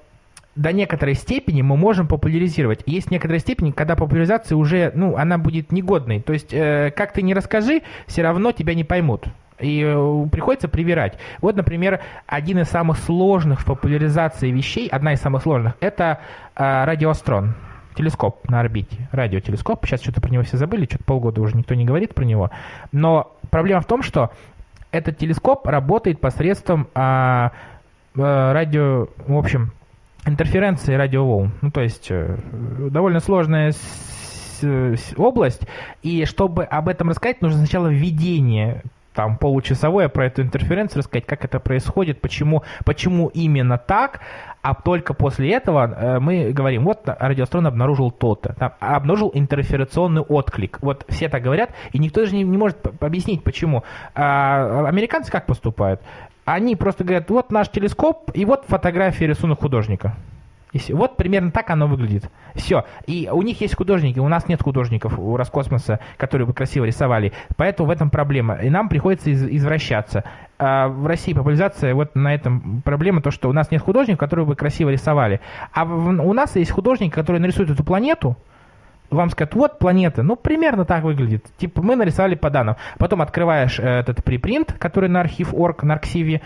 до некоторой степени мы можем популяризировать. Есть некоторая степень, когда популяризация уже, ну, она будет негодной. То есть, э, как ты не расскажи, все равно тебя не поймут. И э, приходится привирать. Вот, например, один из самых сложных в популяризации вещей, одна из самых сложных, это э, радиоастрон. Телескоп на орбите, радиотелескоп. Сейчас что-то про него все забыли, что-то полгода уже никто не говорит про него. Но проблема в том, что этот телескоп работает посредством а, а, радио, в общем, интерференции радиоволн. Ну, то есть э, довольно сложная область, и чтобы об этом рассказать, нужно сначала введение там получасовое про эту интерференцию рассказать, как это происходит, почему, почему именно так, а только после этого э, мы говорим, вот радиоастрон обнаружил то-то, там, обнаружил интерферационный отклик. Вот все так говорят, и никто же не, не может объяснить, почему. А американцы как поступают? Они просто говорят, вот наш телескоп, и вот фотография рисунок художника. И все. Вот примерно так оно выглядит. Все. И у них есть художники, у нас нет художников у Роскосмоса, которые бы красиво рисовали. Поэтому в этом проблема. И нам приходится из- извращаться. А в России популяризация, вот на этом проблема, то, что у нас нет художников, которые бы красиво рисовали. А в, у нас есть художники, которые нарисуют эту планету, вам скажут, вот планета, ну, примерно так выглядит. Типа, мы нарисовали по данным. Потом открываешь э, этот припринт, который на архив.орг, на архиве,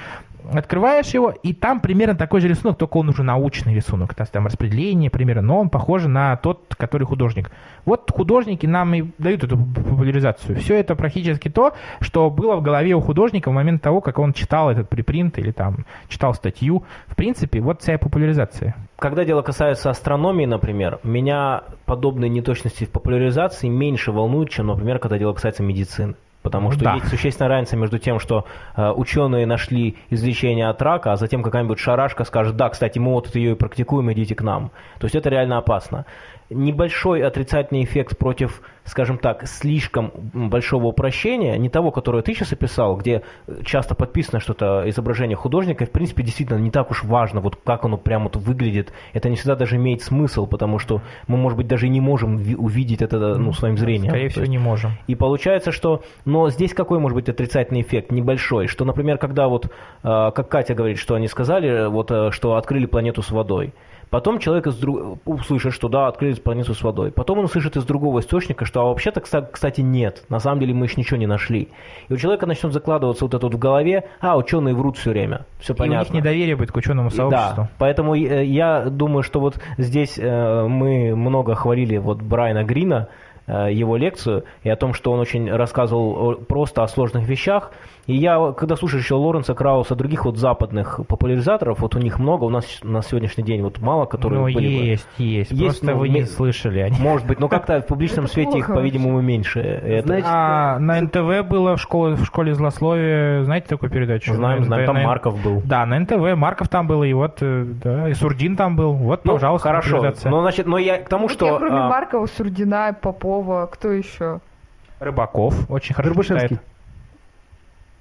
открываешь его, и там примерно такой же рисунок, только он уже научный рисунок. Есть там распределение примерно, но он похож на тот, который художник. Вот художники нам и дают эту популяризацию. Все это практически то, что было в голове у художника в момент того, как он читал этот припринт или там читал статью. В принципе, вот вся популяризация. Когда дело касается астрономии, например, меня подобные неточности в популяризации меньше волнуют, чем, например, когда дело касается медицины. Потому что да. есть существенная разница между тем, что э, ученые нашли излечение от рака, а затем какая-нибудь шарашка скажет, да, кстати, мы вот ее и практикуем, идите к нам. То есть это реально опасно. Небольшой отрицательный эффект против, скажем так, слишком большого упрощения, не того, которое ты сейчас описал, где часто подписано что-то изображение художника, и, в принципе, действительно не так уж важно, вот как оно прямо вот выглядит. Это не всегда даже имеет смысл, потому что мы, может быть, даже не можем ви- увидеть это ну, своим зрением. Скорее всего, есть- не можем. и получается, что... Но здесь какой может быть отрицательный эффект? Небольшой. Что, например, когда вот, э, как Катя говорит, что они сказали, вот, э, что открыли планету с водой. Потом человек из друг... услышит, что да, открыли планету с водой. Потом он услышит из другого источника, что а вообще-то, кста- кстати, нет. На самом деле мы еще ничего не нашли. И у человека начнет закладываться вот это вот в голове, а, ученые врут все время. Все И у понятно. них недоверие будет к ученому И сообществу. Да, поэтому э, я думаю, что вот здесь э, мы много хвалили вот Брайана Грина, э, его лекцию, и о том, что он очень рассказывал просто о сложных вещах. И я, когда слушаешь еще Лоренса Крауса, других вот западных популяризаторов, вот у них много, у нас на сегодняшний день вот мало, которые Ну, были бы. есть, есть, Есть, Просто ну, вы не слышали о них. Может быть, но как-то в публичном свете их, по-видимому, меньше. Это- Значит, А на НТВ было в школе, в школе злословия, знаете такую передачу? знаем, На знаем, НТВ, там на- Марков был. Да, на НТВ Марков там был, и вот, э, да, и Сурдин там был. Вот, Ну, пожалуйста, хорошо. Но, значит, но я к тому, Вот что... я кроме а, Маркова, Сурдина, Попова, кто еще? Рыбаков очень хорошо Рыбашевский. читает.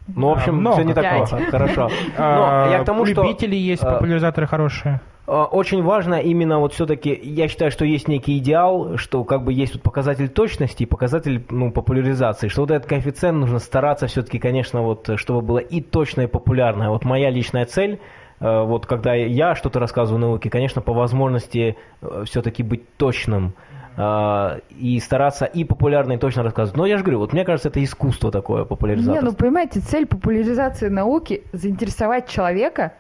Ну, в общем, много. все не так плохо. Хорошо. А, Но я к тому, что... Любители есть, а, популяризаторы хорошие. Э, Очень важно именно вот все-таки, я считаю, что есть некий идеал, что как бы есть вот показатель точности и показатель ну, популяризации, что вот этот коэффициент нужно стараться все-таки, конечно, вот, э, чтобы было и точное, и популярное. Вот моя личная цель, э, вот когда я что-то рассказываю науке, конечно, по возможности все-таки быть точным э, и стараться и популярно, и точно рассказывать. Но я же говорю, вот мне кажется, это искусство такое, Не, популяризация. ну понимаете, цель популяризации науки заинтересовать человека,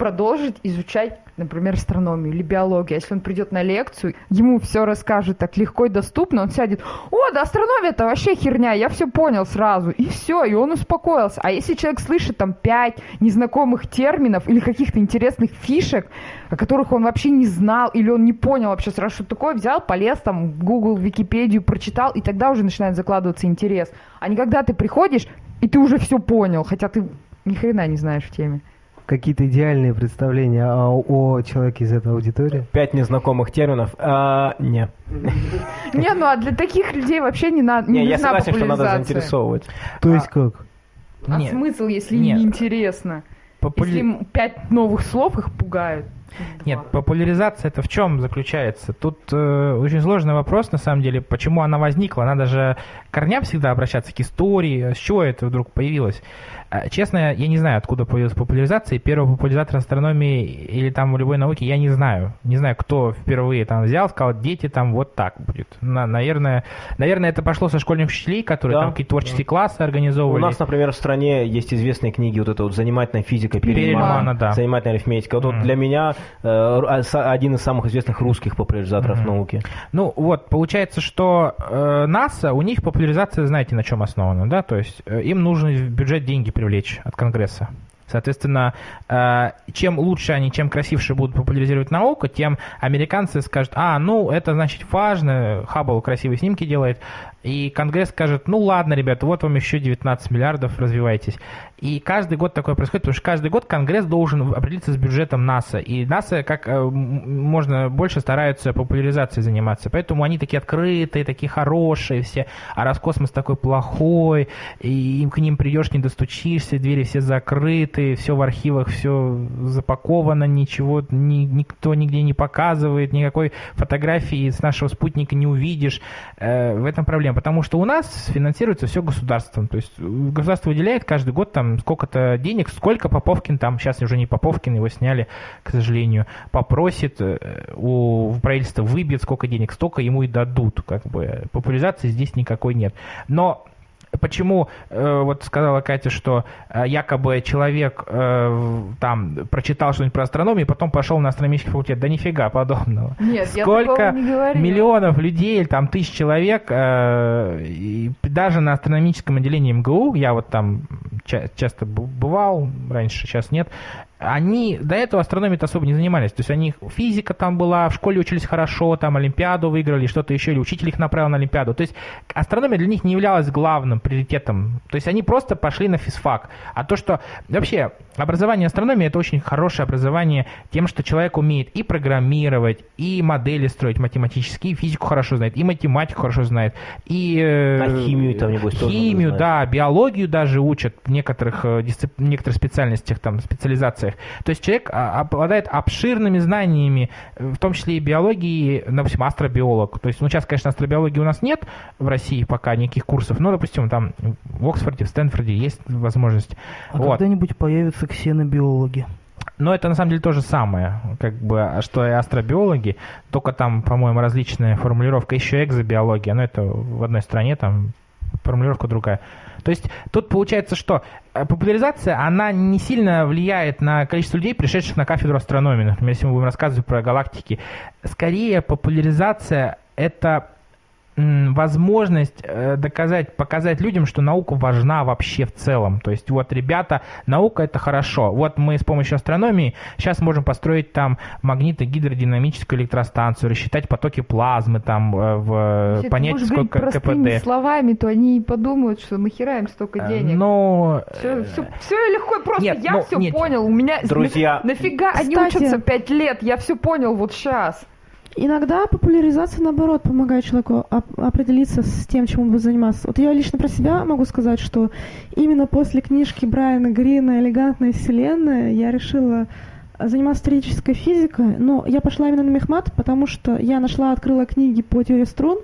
продолжить изучать, например, астрономию или биологию. Если он придет на лекцию, ему все расскажут так легко и доступно, он сядет, о, да астрономия это вообще херня, я все понял сразу, и все, и он успокоился. А если человек слышит там пять незнакомых терминов или каких-то интересных фишек, о которых он вообще не знал, или он не понял вообще сразу, что такое, взял, полез там Google, Википедию, прочитал, и тогда уже начинает закладываться интерес. А не когда ты приходишь, и ты уже все понял, хотя ты ни хрена не знаешь в теме. Какие-то идеальные представления о, о человеке из этой аудитории? Пять незнакомых терминов. А, не. Не, ну а для таких людей вообще не надо, не, я согласен, что надо заинтересовывать. То есть как? А смысл, если не интересно? Если пять новых слов их пугают. Нет, популяризация это в чем заключается? Тут э, очень сложный вопрос, на самом деле, почему она возникла. Надо же корням всегда обращаться к истории, с чего это вдруг появилось. А, Честно, я не знаю, откуда появилась популяризация. Первого популяризатора астрономии или там любой науки я не знаю. Не знаю, кто впервые там взял, сказал, дети там вот так будет. На- наверное, наверное, это пошло со школьных учителей, которые Да, там какие-то творческие классы У организовывали. нас, например, в стране есть известные книги, вот это вот «Занимательная физика» Перельмана, Перельмана, да. «Занимательная арифметика». Вот, вот Мгм. для меня один из самых известных русских популяризаторов Мгм. науки. Ну вот, получается, что э, НАСА, у них популяризация, знаете, на чем основана, да? То есть э, им нужно в бюджет деньги привлечь от Конгресса. Соответственно, э, чем лучше они, чем красивше будут популяризировать науку, тем американцы скажут, а, ну, это значит важно, Хаббл красивые снимки делает, и Конгресс скажет, ну ладно, ребята, вот вам еще 19 миллиардов, развивайтесь. И каждый год такое происходит, потому что каждый год Конгресс должен определиться с бюджетом НАСА. И НАСА как э, можно больше стараются популяризацией заниматься. Поэтому они такие открытые, такие хорошие все. А Роскосмос такой плохой, и к ним придешь, не достучишься, двери все закрыты, все в архивах, все запаковано, ничего ни- никто нигде не показывает, никакой фотографии с нашего спутника не увидишь. Э, в этом проблема. Потому что у нас финансируется все государством. То есть э, государство выделяет каждый год там сколько-то денег, сколько Поповкин там, сейчас уже не Поповкин, его сняли, к сожалению, попросит э, у правительства выбьет сколько денег, столько ему и дадут. Как бы популяризации здесь никакой нет. Но Почему, э, вот сказала Катя, что э, якобы человек э, там прочитал что-нибудь про астрономию, и потом пошел на астрономический факультет. Да нифига подобного. Нет, я Сколько такого не говорила. миллионов людей, там тысяч человек, э, и даже на астрономическом отделении МГУ, я вот там ча- часто бывал раньше, сейчас нет, они до этого астрономией особо не занимались. То есть они физика там была, в школе учились хорошо, там Олимпиаду выиграли, что-то еще, или учитель их направил на Олимпиаду. То есть астрономия для них не являлась главным приоритетом. То есть они просто пошли на физфак. А то, что вообще образование астрономии это очень хорошее образование тем, что человек умеет и программировать, и модели строить математические, и физику хорошо знает, и математику хорошо знает, и... э, А химию там, небось, Химию, да, биологию даже учат в некоторых, э, дисцип- некоторых специальностях, там, специализациях. То есть человек а, обладает обширными знаниями, э, в том числе и биологии, допустим, астробиолог. То есть, ну, сейчас, конечно, астробиологии у нас нет в России пока никаких курсов, но, допустим, там в Оксфорде, в Стэнфорде есть возможность. А Вот. когда-нибудь появятся ксенобиологи. Но это на самом деле то же самое, как бы, что и астробиологи, только там, по-моему, различная формулировка, еще экзобиология, но это в одной стране, там формулировка другая. То есть тут получается, что э, популяризация, она не сильно влияет на количество людей, пришедших на кафедру астрономии. Например, если мы будем рассказывать про галактики. Скорее, популяризация – это возможность э, доказать, показать людям, что наука важна вообще в целом. То есть вот, ребята, наука это хорошо. Вот мы с помощью астрономии сейчас можем построить там магнито-гидродинамическую электростанцию, рассчитать потоки плазмы там, э, в, Если ты понять, будешь сколько говорить простыми КПД. словами, то они и подумают, что нахера им столько Э, денег. Но Все, все, легко и просто. нет, я ну, все нет. понял. У меня Друзья, нафига они Кстати- учатся пять лет? Я все понял вот сейчас. Иногда популяризация, наоборот, помогает человеку оп- определиться с тем, чем он будет заниматься. Вот я лично про себя могу сказать, что именно после книжки Брайана Грина «Элегантная вселенная» я решила заниматься теоретической физикой, но я пошла именно на мехмат, потому что я нашла, открыла книги по теории струн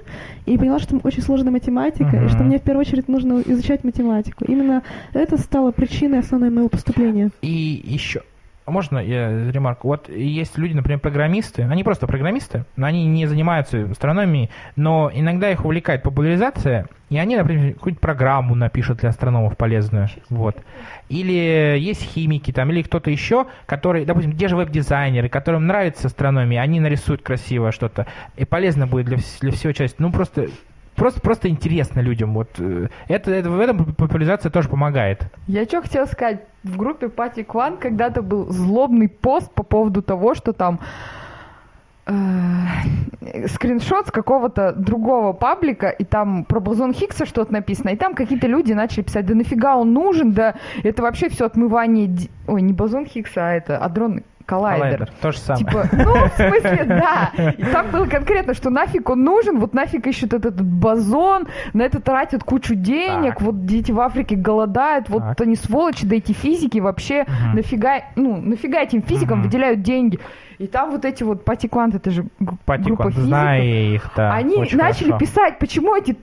и поняла, что там очень сложная математика, и что мне в первую очередь нужно изучать математику. Именно это стало причиной основной моего поступления. И еще, можно я ремарку? Вот есть люди, например, программисты, они просто программисты, но они не занимаются астрономией, но иногда их увлекает популяризация, и они, например, какую-нибудь программу напишут для астрономов полезную. Вот. Или есть химики там, или кто-то еще, который, допустим, те же веб-дизайнеры, которым нравится астрономия, они нарисуют красиво что-то, и полезно будет для, для всего части. Ну, просто Просто, просто интересно людям. Вот э, это, это в этом популяризация тоже помогает. Я что хотела сказать, в группе Пати Кван когда-то был злобный пост по поводу того, что там э, скриншот с какого-то другого паблика, и там про бозон Хиггса что-то написано, и там какие-то люди начали писать, да нафига он нужен, да это вообще все отмывание... ди- Ой, не бозон Хиггса, а это адронный коллайдер. Коллайдер. То же самое. Типа, ну, в смысле, да. И там было конкретно, что нафиг он нужен, вот нафиг ищут этот, бозон, на это тратят кучу денег, Так. вот дети в Африке голодают, вот Так. они сволочи, да эти физики вообще Мгм. нафига, ну, нафига этим физикам Мгм. выделяют деньги. И там вот эти вот патиквант, это же г- группа физиков, знаю их, да. они начали хорошо. писать, почему эти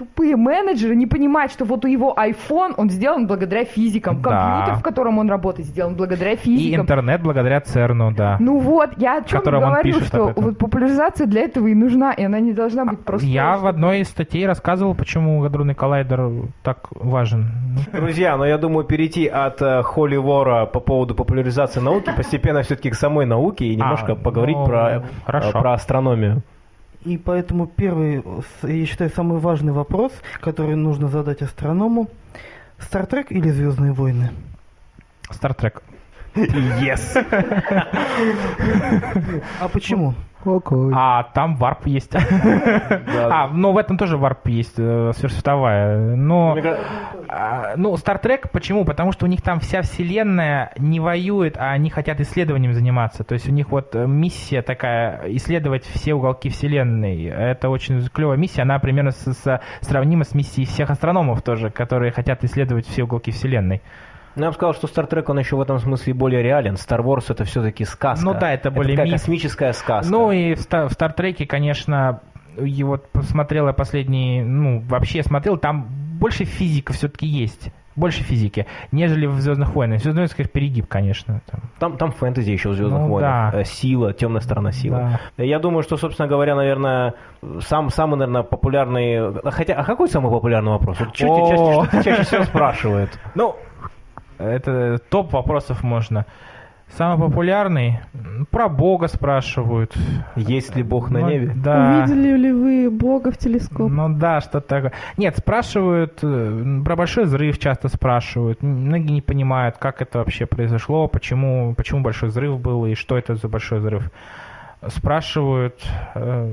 тупые менеджеры не понимают, что вот у его iPhone, он сделан благодаря физикам. Да. Компьютер, в котором он работает, сделан благодаря И физикам. интернет благодаря ЦЕРНу, да. Ну вот, я о чем Которым говорю, что вот популяризация для этого и нужна, и она не должна быть просто... Я в одной из статей рассказывал, почему адронный коллайдер так важен. Друзья, но я думаю, перейти от э, Холли Вора по поводу популяризации науки постепенно все-таки к самой науке и немножко А, поговорить ну, про, э, про астрономию. И поэтому первый, с- я считаю, самый важный вопрос, который нужно задать астроному. Star Trek или Звездные войны? Star Trek. Yes. А почему? Окей. А там warp есть. А, ну в этом тоже warp есть, э, сверхсветовая. Но, а, ну, Star Trek, почему? Потому что у них там вся вселенная не воюет, а они хотят исследованием заниматься. То есть у них вот э, миссия такая, исследовать все уголки вселенной. Это очень клевая миссия, она примерно с- с- сравнима с миссией всех астрономов тоже, которые хотят исследовать все уголки вселенной. Ну, я бы сказал, что Star Trek, он еще в этом смысле более реален. Star Wars это все-таки сказка. Ну да, это более такая миф. космическая сказка. Ну и в, в Стартреке, конечно, и вот посмотрел я последний, ну, вообще смотрел, там больше физика все-таки есть. Больше физики, нежели в Звездных войнах. В Звездных войнах перегиб, конечно. Там. Там, там фэнтези еще в Звездных Ну войнах. да. Э, Сила, темная сторона силы. Я думаю, что, собственно говоря, наверное, сам, самый, наверное, популярный... Хотя, а какой самый популярный вопрос? Вот чаще, что чаще всего спрашивают? Ну, это топ вопросов можно. Самый популярный про Бога спрашивают. Есть ли Бог на Ну, небе? Да. Увидели ли вы Бога в телескоп? Ну да, что-то такое. Нет, спрашивают, э, про большой взрыв часто спрашивают. Многие не понимают, как это вообще произошло, почему, почему большой взрыв был и что это за большой взрыв. Спрашивают, э,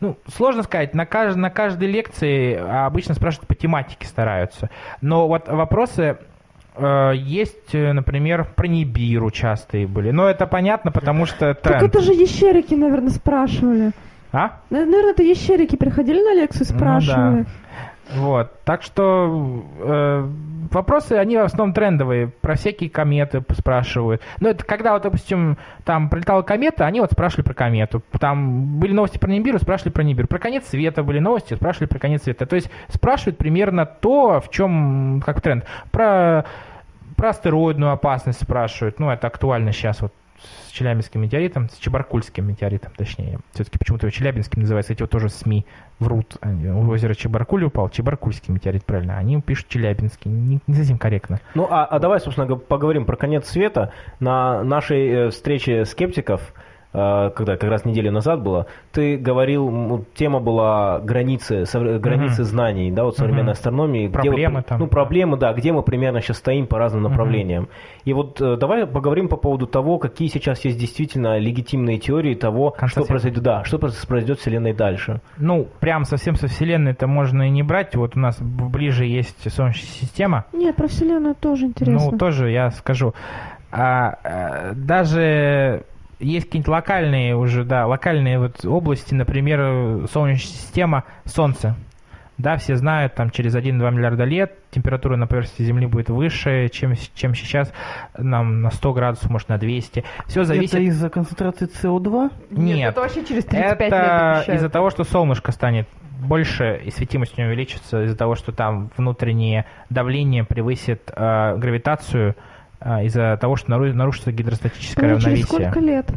ну, сложно сказать, на, кажд- на каждой лекции обычно спрашивают по тематике стараются. Но вот вопросы есть, э, например, про Нибиру частые были. Но это понятно, потому что Так тренд. это же ящерики, наверное, спрашивали. А? Наверное, это ящерики приходили на лекцию и Ну спрашивали. Вот. Так что э, вопросы, они в основном трендовые. Про всякие кометы спрашивают. Но это когда, вот, допустим, там прилетала комета, они вот спрашивали про комету. Там были новости про Нибиру, спрашивали про Нибиру. Про конец света были новости, спрашивали про конец света. То есть спрашивают примерно то, в чем как тренд. Про, про астероидную опасность спрашивают. Ну, это актуально сейчас вот с Челябинским метеоритом, с Чебаркульским метеоритом, точнее. Все-таки почему-то его Челябинским называется, эти вот тоже СМИ врут. У озера Чебаркуль упал, Чебаркульский метеорит, правильно. Они пишут Челябинский, не, не совсем корректно. Ну, а, а давай, собственно, поговорим про конец света. На нашей э, встрече скептиков, когда как раз неделю назад было, ты говорил, тема была границы, совре- границы Мгм. знаний, да, вот современной Мгм. астрономии. где Проблемы вот, там. Ну, проблемы, да, где мы примерно сейчас стоим по разным направлениям. И вот э, давай поговорим по поводу того, какие сейчас есть действительно легитимные теории того, что произойдет, да, что произойдет с Вселенной дальше. Ну, прям совсем со Вселенной это можно и не брать. Вот у нас ближе есть Солнечная система. Нет, про Вселенную тоже интересно. Ну, тоже я скажу. А, а, даже есть какие-нибудь локальные уже, да, локальные вот области, например, Солнечная система, Солнце. Да, все знают, там через 1-2 миллиарда лет температура на поверхности Земли будет выше, чем, чем сейчас, нам на 100 градусов, может, на 200. Все зависит... Это из-за концентрации СО2? Нет, это вообще через 35 лет Это обещают. из-за того, что солнышко станет больше и светимость у него увеличится из-за того, что там внутреннее давление превысит э, гравитацию э, из-за того, что нару- нарушится гидростатическое через равновесие. сколько лет?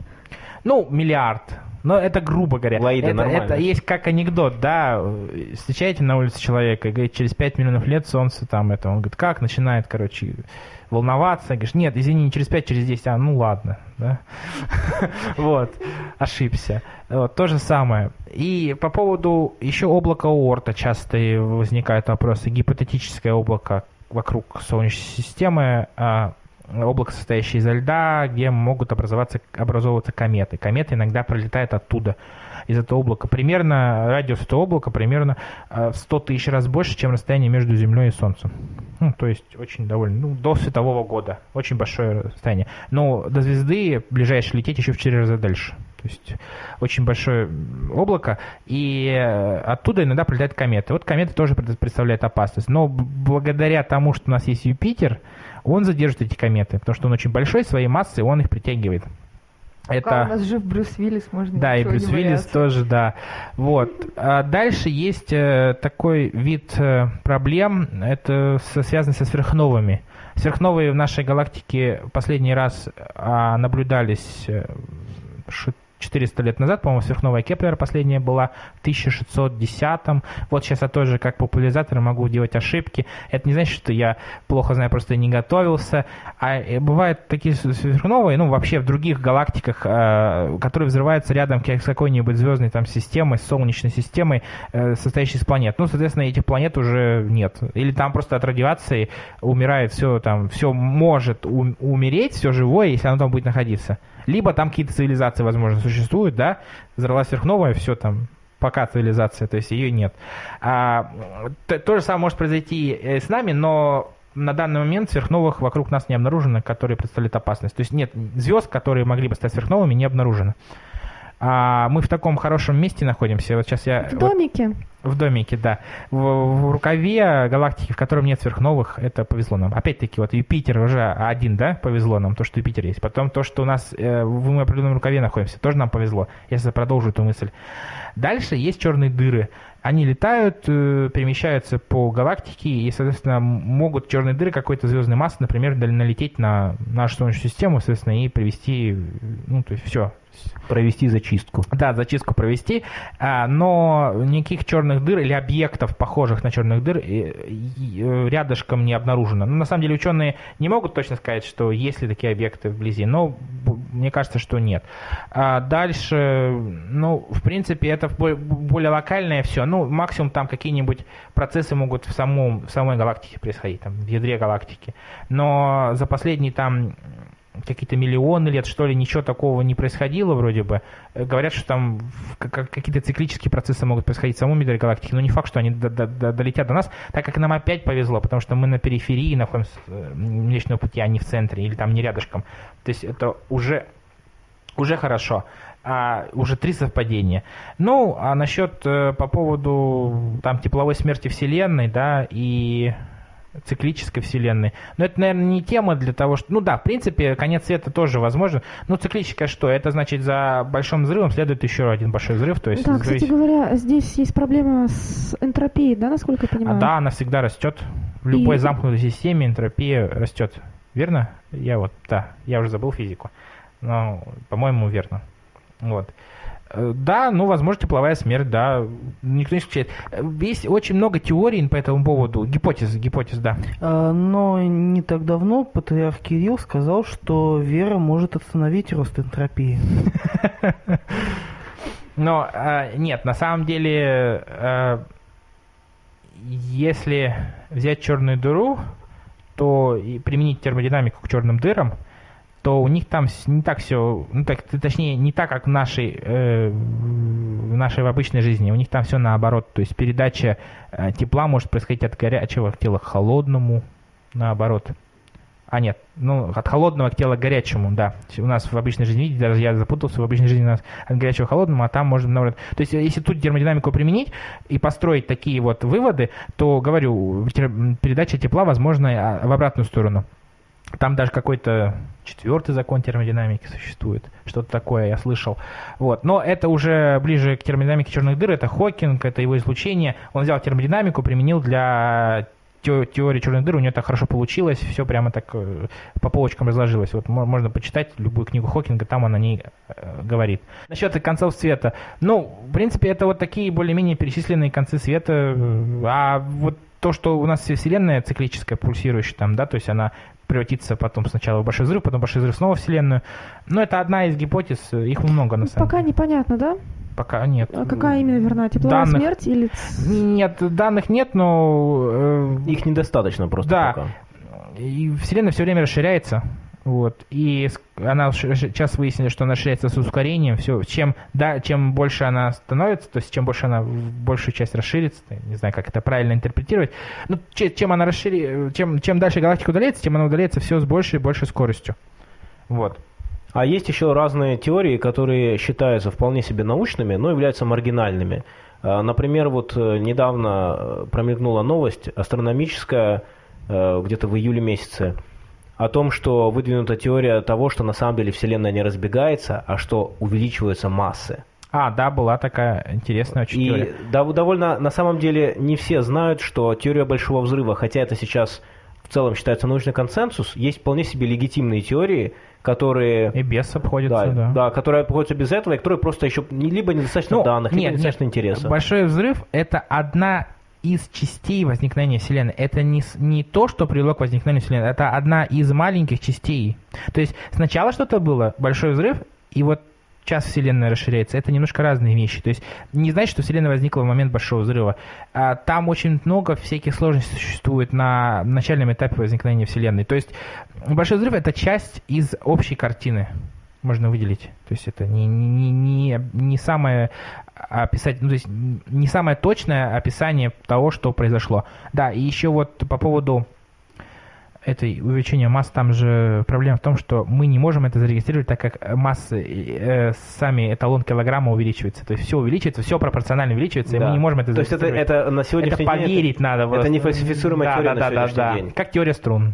Ну, миллиард. Но это грубо говоря. Лаида, это, нормально. это есть как анекдот, да. Встречаете на улице человека и говорит, через 5 миллионов лет солнце там это. Он говорит, как? Начинает, короче, волноваться. Говоришь, нет, извини, не через 5, через 10. А, ну ладно, да. Вот, ошибся. Вот, то же самое. И по поводу еще облака Оорта часто возникают вопросы. Гипотетическое облако вокруг Солнечной системы, а, облако, состоящее из льда, где могут образоваться, образовываться кометы. Кометы иногда пролетают оттуда, из этого облака. Примерно, радиус этого облака примерно э, в 100 тысяч раз больше, чем расстояние между Землей и Солнцем. Ну, то есть очень довольно, ну, до светового года. Очень большое расстояние. Но до звезды ближайшее лететь еще в 4 раза дальше. То есть очень большое облако, и э, оттуда иногда прилетают кометы. Вот кометы тоже пред- представляют опасность. Но благодаря тому, что у нас есть Юпитер, он задержит эти кометы, потому что он очень большой, своей массой он их притягивает. Пока у нас жив Брюс Виллис, можно Да, и Брюс Виллис тоже, да. Вот. А дальше есть э, такой вид э, проблем, это связано со сверхновыми. Сверхновые в нашей галактике последний раз а, наблюдались э, 400 лет назад, по-моему, сверхновая Кеплера последняя была в 1610 Вот сейчас я тоже как популяризатор могу делать ошибки. Это не значит, что я плохо знаю, просто не готовился. А э, бывают такие сверхновые, ну, вообще в других галактиках, э, которые взрываются рядом с какой-нибудь звездной там системой, солнечной системой, э, состоящей из планет. Ну, соответственно, этих планет уже нет. Или там просто от радиации умирает все там, все может ум- умереть, все живое, если оно там будет находиться. Либо там какие-то цивилизации, возможно, существуют, да, взорвалась сверхновая, все там, пока цивилизация, то есть ее нет. А, то, то же самое может произойти э, с нами, но на данный момент сверхновых вокруг нас не обнаружено, которые представляют опасность. То есть нет звезд, которые могли бы стать сверхновыми, не обнаружено. А мы в таком хорошем месте находимся. Вот сейчас я В вот- домике. в домике, да. В, в рукаве галактики, в котором нет сверхновых, это повезло нам. Опять-таки, вот Юпитер уже один, да, повезло нам, то, что Юпитер есть. Потом то, что у нас э, в определенном рукаве находимся, тоже нам повезло, если продолжу эту мысль. Дальше есть черные дыры. Они летают, э, перемещаются по галактике и, соответственно, могут черные дыры какой-то звездной массы, например, налететь на нашу Солнечную систему, соответственно, и привести, ну, то есть все, Провести зачистку. Да, зачистку провести, а, но никаких черных дыр или объектов, похожих на черных дыр, э, э, рядышком не обнаружено. Ну, на самом деле ученые не могут точно сказать, что есть ли такие объекты вблизи, но мне кажется, что нет. А дальше, ну, в принципе, это бо- более локальное все. Ну, максимум там какие-нибудь процессы могут в, самом, в самой галактике происходить, там, в ядре галактики. Но за последние там какие-то миллионы лет, что ли, ничего такого не происходило вроде бы. Говорят, что там какие-то циклические процессы могут происходить в самом ядре галактики, но не факт, что они до- до- до- долетят до нас, так как нам опять повезло, потому что мы на периферии находимся э, Млечного Пути, а не в центре, или там не рядышком. То есть это уже, уже хорошо. А, уже три совпадения. Ну, а насчет э, по поводу там тепловой смерти Вселенной, да, и циклической вселенной. Но это, наверное, не тема для того, что... Ну да, в принципе, конец света тоже возможен. Ну, циклическая что? Это значит, за большим взрывом следует еще один большой взрыв. То есть Да, завис- кстати говоря, здесь есть проблема с энтропией, да, насколько я А, понимаю? да, она всегда растет. В любой И- замкнутой системе энтропия растет. Верно? Я вот, да, я уже забыл физику. Но, по-моему, верно. Вот. Э, Да, ну, возможно, тепловая смерть, да, никто не исключает. Э, Есть очень много теорий по этому поводу, гипотез, гипотез, да. А, Но не так давно патриарх Кирилл сказал, что вера может остановить рост энтропии. Но э, нет, на самом деле, э, если взять черную дыру, то и применить термодинамику к черным дырам, то у них там не так все, ну так, точнее, не так, как в нашей, э, в нашей в обычной жизни. У них там все наоборот. То есть передача э, тепла может происходить от горячего к телу к холодному, наоборот. А нет, ну, от холодного к телу к горячему, да. У нас в обычной жизни, видите, даже я запутался, в обычной жизни у нас от горячего к холодному, а там можно наоборот. То есть, если тут термодинамику применить и построить такие вот выводы, то, говорю, передача тепла возможна а, в обратную сторону. Там даже какой-то четвертый закон термодинамики существует. Что-то такое я слышал. Вот. Но это уже ближе к термодинамике черных дыр. Это Хокинг, это его излучение. Он взял термодинамику, применил для те- теории черных дыр. У него так хорошо получилось. Все прямо так э, по полочкам разложилось. Вот мо- можно почитать любую книгу Хокинга, там он о ней э, говорит. Насчет концов света. Ну, в принципе, это вот такие более-менее перечисленные концы света. А вот то, что у нас Вселенная циклическая, пульсирующая там, да, то есть она превратится потом сначала в большой взрыв, потом большой взрыв снова в Вселенную. Но это одна из гипотез, их много на самом Пока деле. непонятно, да? Пока нет. А какая именно верна? Тепловая Данных. смерть или... Нет, данных нет, но э, Их недостаточно просто Да. пока. и Вселенная все время расширяется. Вот. И она сейчас выяснили, что она расширяется с ускорением. Все, чем, да, чем больше она становится, то есть чем больше она в большую часть расширится, не знаю, как это правильно интерпретировать. Че- чем она расшири, чем, чем дальше галактика удаляется, тем она удаляется все с большей и большей скоростью. Вот. А есть еще разные теории, которые считаются вполне себе научными, но являются маргинальными. А, Например, вот э, недавно э, промелькнула новость астрономическая, э, где-то в июле месяце, о том, что выдвинута теория того, что на самом деле Вселенная не разбегается, а что увеличиваются массы. А, да, была такая интересная очень теория. И дов- довольно, на самом деле, не все знают, что теория Большого Взрыва, хотя это сейчас в целом считается научный консенсус, есть вполне себе легитимные теории, которые... И без обходится, Да, да. да, которые обходятся без этого, и которые просто еще либо недостаточно Ну, данных, либо нет, недостаточно нет. интереса. Большой взрыв – это одна из частей возникновения Вселенной. Это не, не то, что привело к возникновению Вселенной, это одна из маленьких частей. То есть сначала что-то было, большой взрыв, и вот сейчас Вселенная расширяется. Это немножко разные вещи. То есть не значит, что Вселенная возникла в момент Большого взрыва. А там очень много всяких сложностей существует на начальном этапе возникновения Вселенной. То есть Большой взрыв – это часть из общей картины можно выделить. То есть это не, не, не, не самое описать, ну, то есть не самое точное описание того, что произошло. Да, и еще вот по поводу этой увеличения масс, там же проблема в том, что мы не можем это зарегистрировать, так как массы, э, сами эталон килограмма увеличивается. То есть все увеличивается, все пропорционально увеличивается, и Да. мы не можем это То есть это, зарегистрировать. это на это сегодняшний день... поверить надо. это просто. не фальсифицируемая Да, теория да, на да, да, да. день. Как теория струн.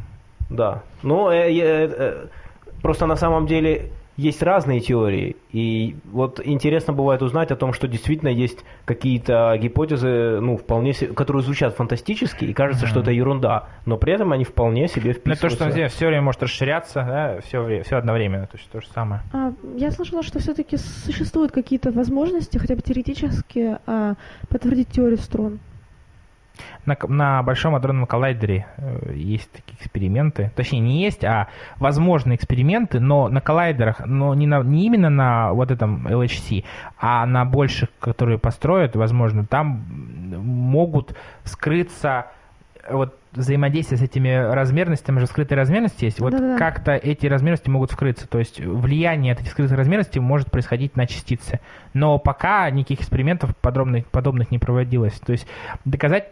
Да. Ну, э, э, э, просто на самом деле есть разные теории. И вот интересно бывает узнать о том, что действительно есть какие-то гипотезы, ну, вполне се- которые звучат фантастически, и кажется, что это ерунда, но при этом они вполне себе Ну, то, вписываются. что здесь все время может расширяться, да, все, все одновременно, то есть то же самое. А, я слышала, что все-таки существуют какие-то возможности, хотя бы теоретически, а, подтвердить теорию струн. На, на Большом адронном коллайдере э, есть такие эксперименты. Точнее, не есть, а возможны эксперименты, но на коллайдерах, но не, на, не именно на вот этом LHC, а на больших, которые построят, возможно, там могут скрыться э, вот взаимодействие с этими размерностями, же скрытые размерности есть, вот Да-да-да. как-то эти размерности могут вскрыться, то есть влияние от этих скрытых размерностей может происходить на частицы. Но пока никаких экспериментов подробных, подобных не проводилось. То есть доказать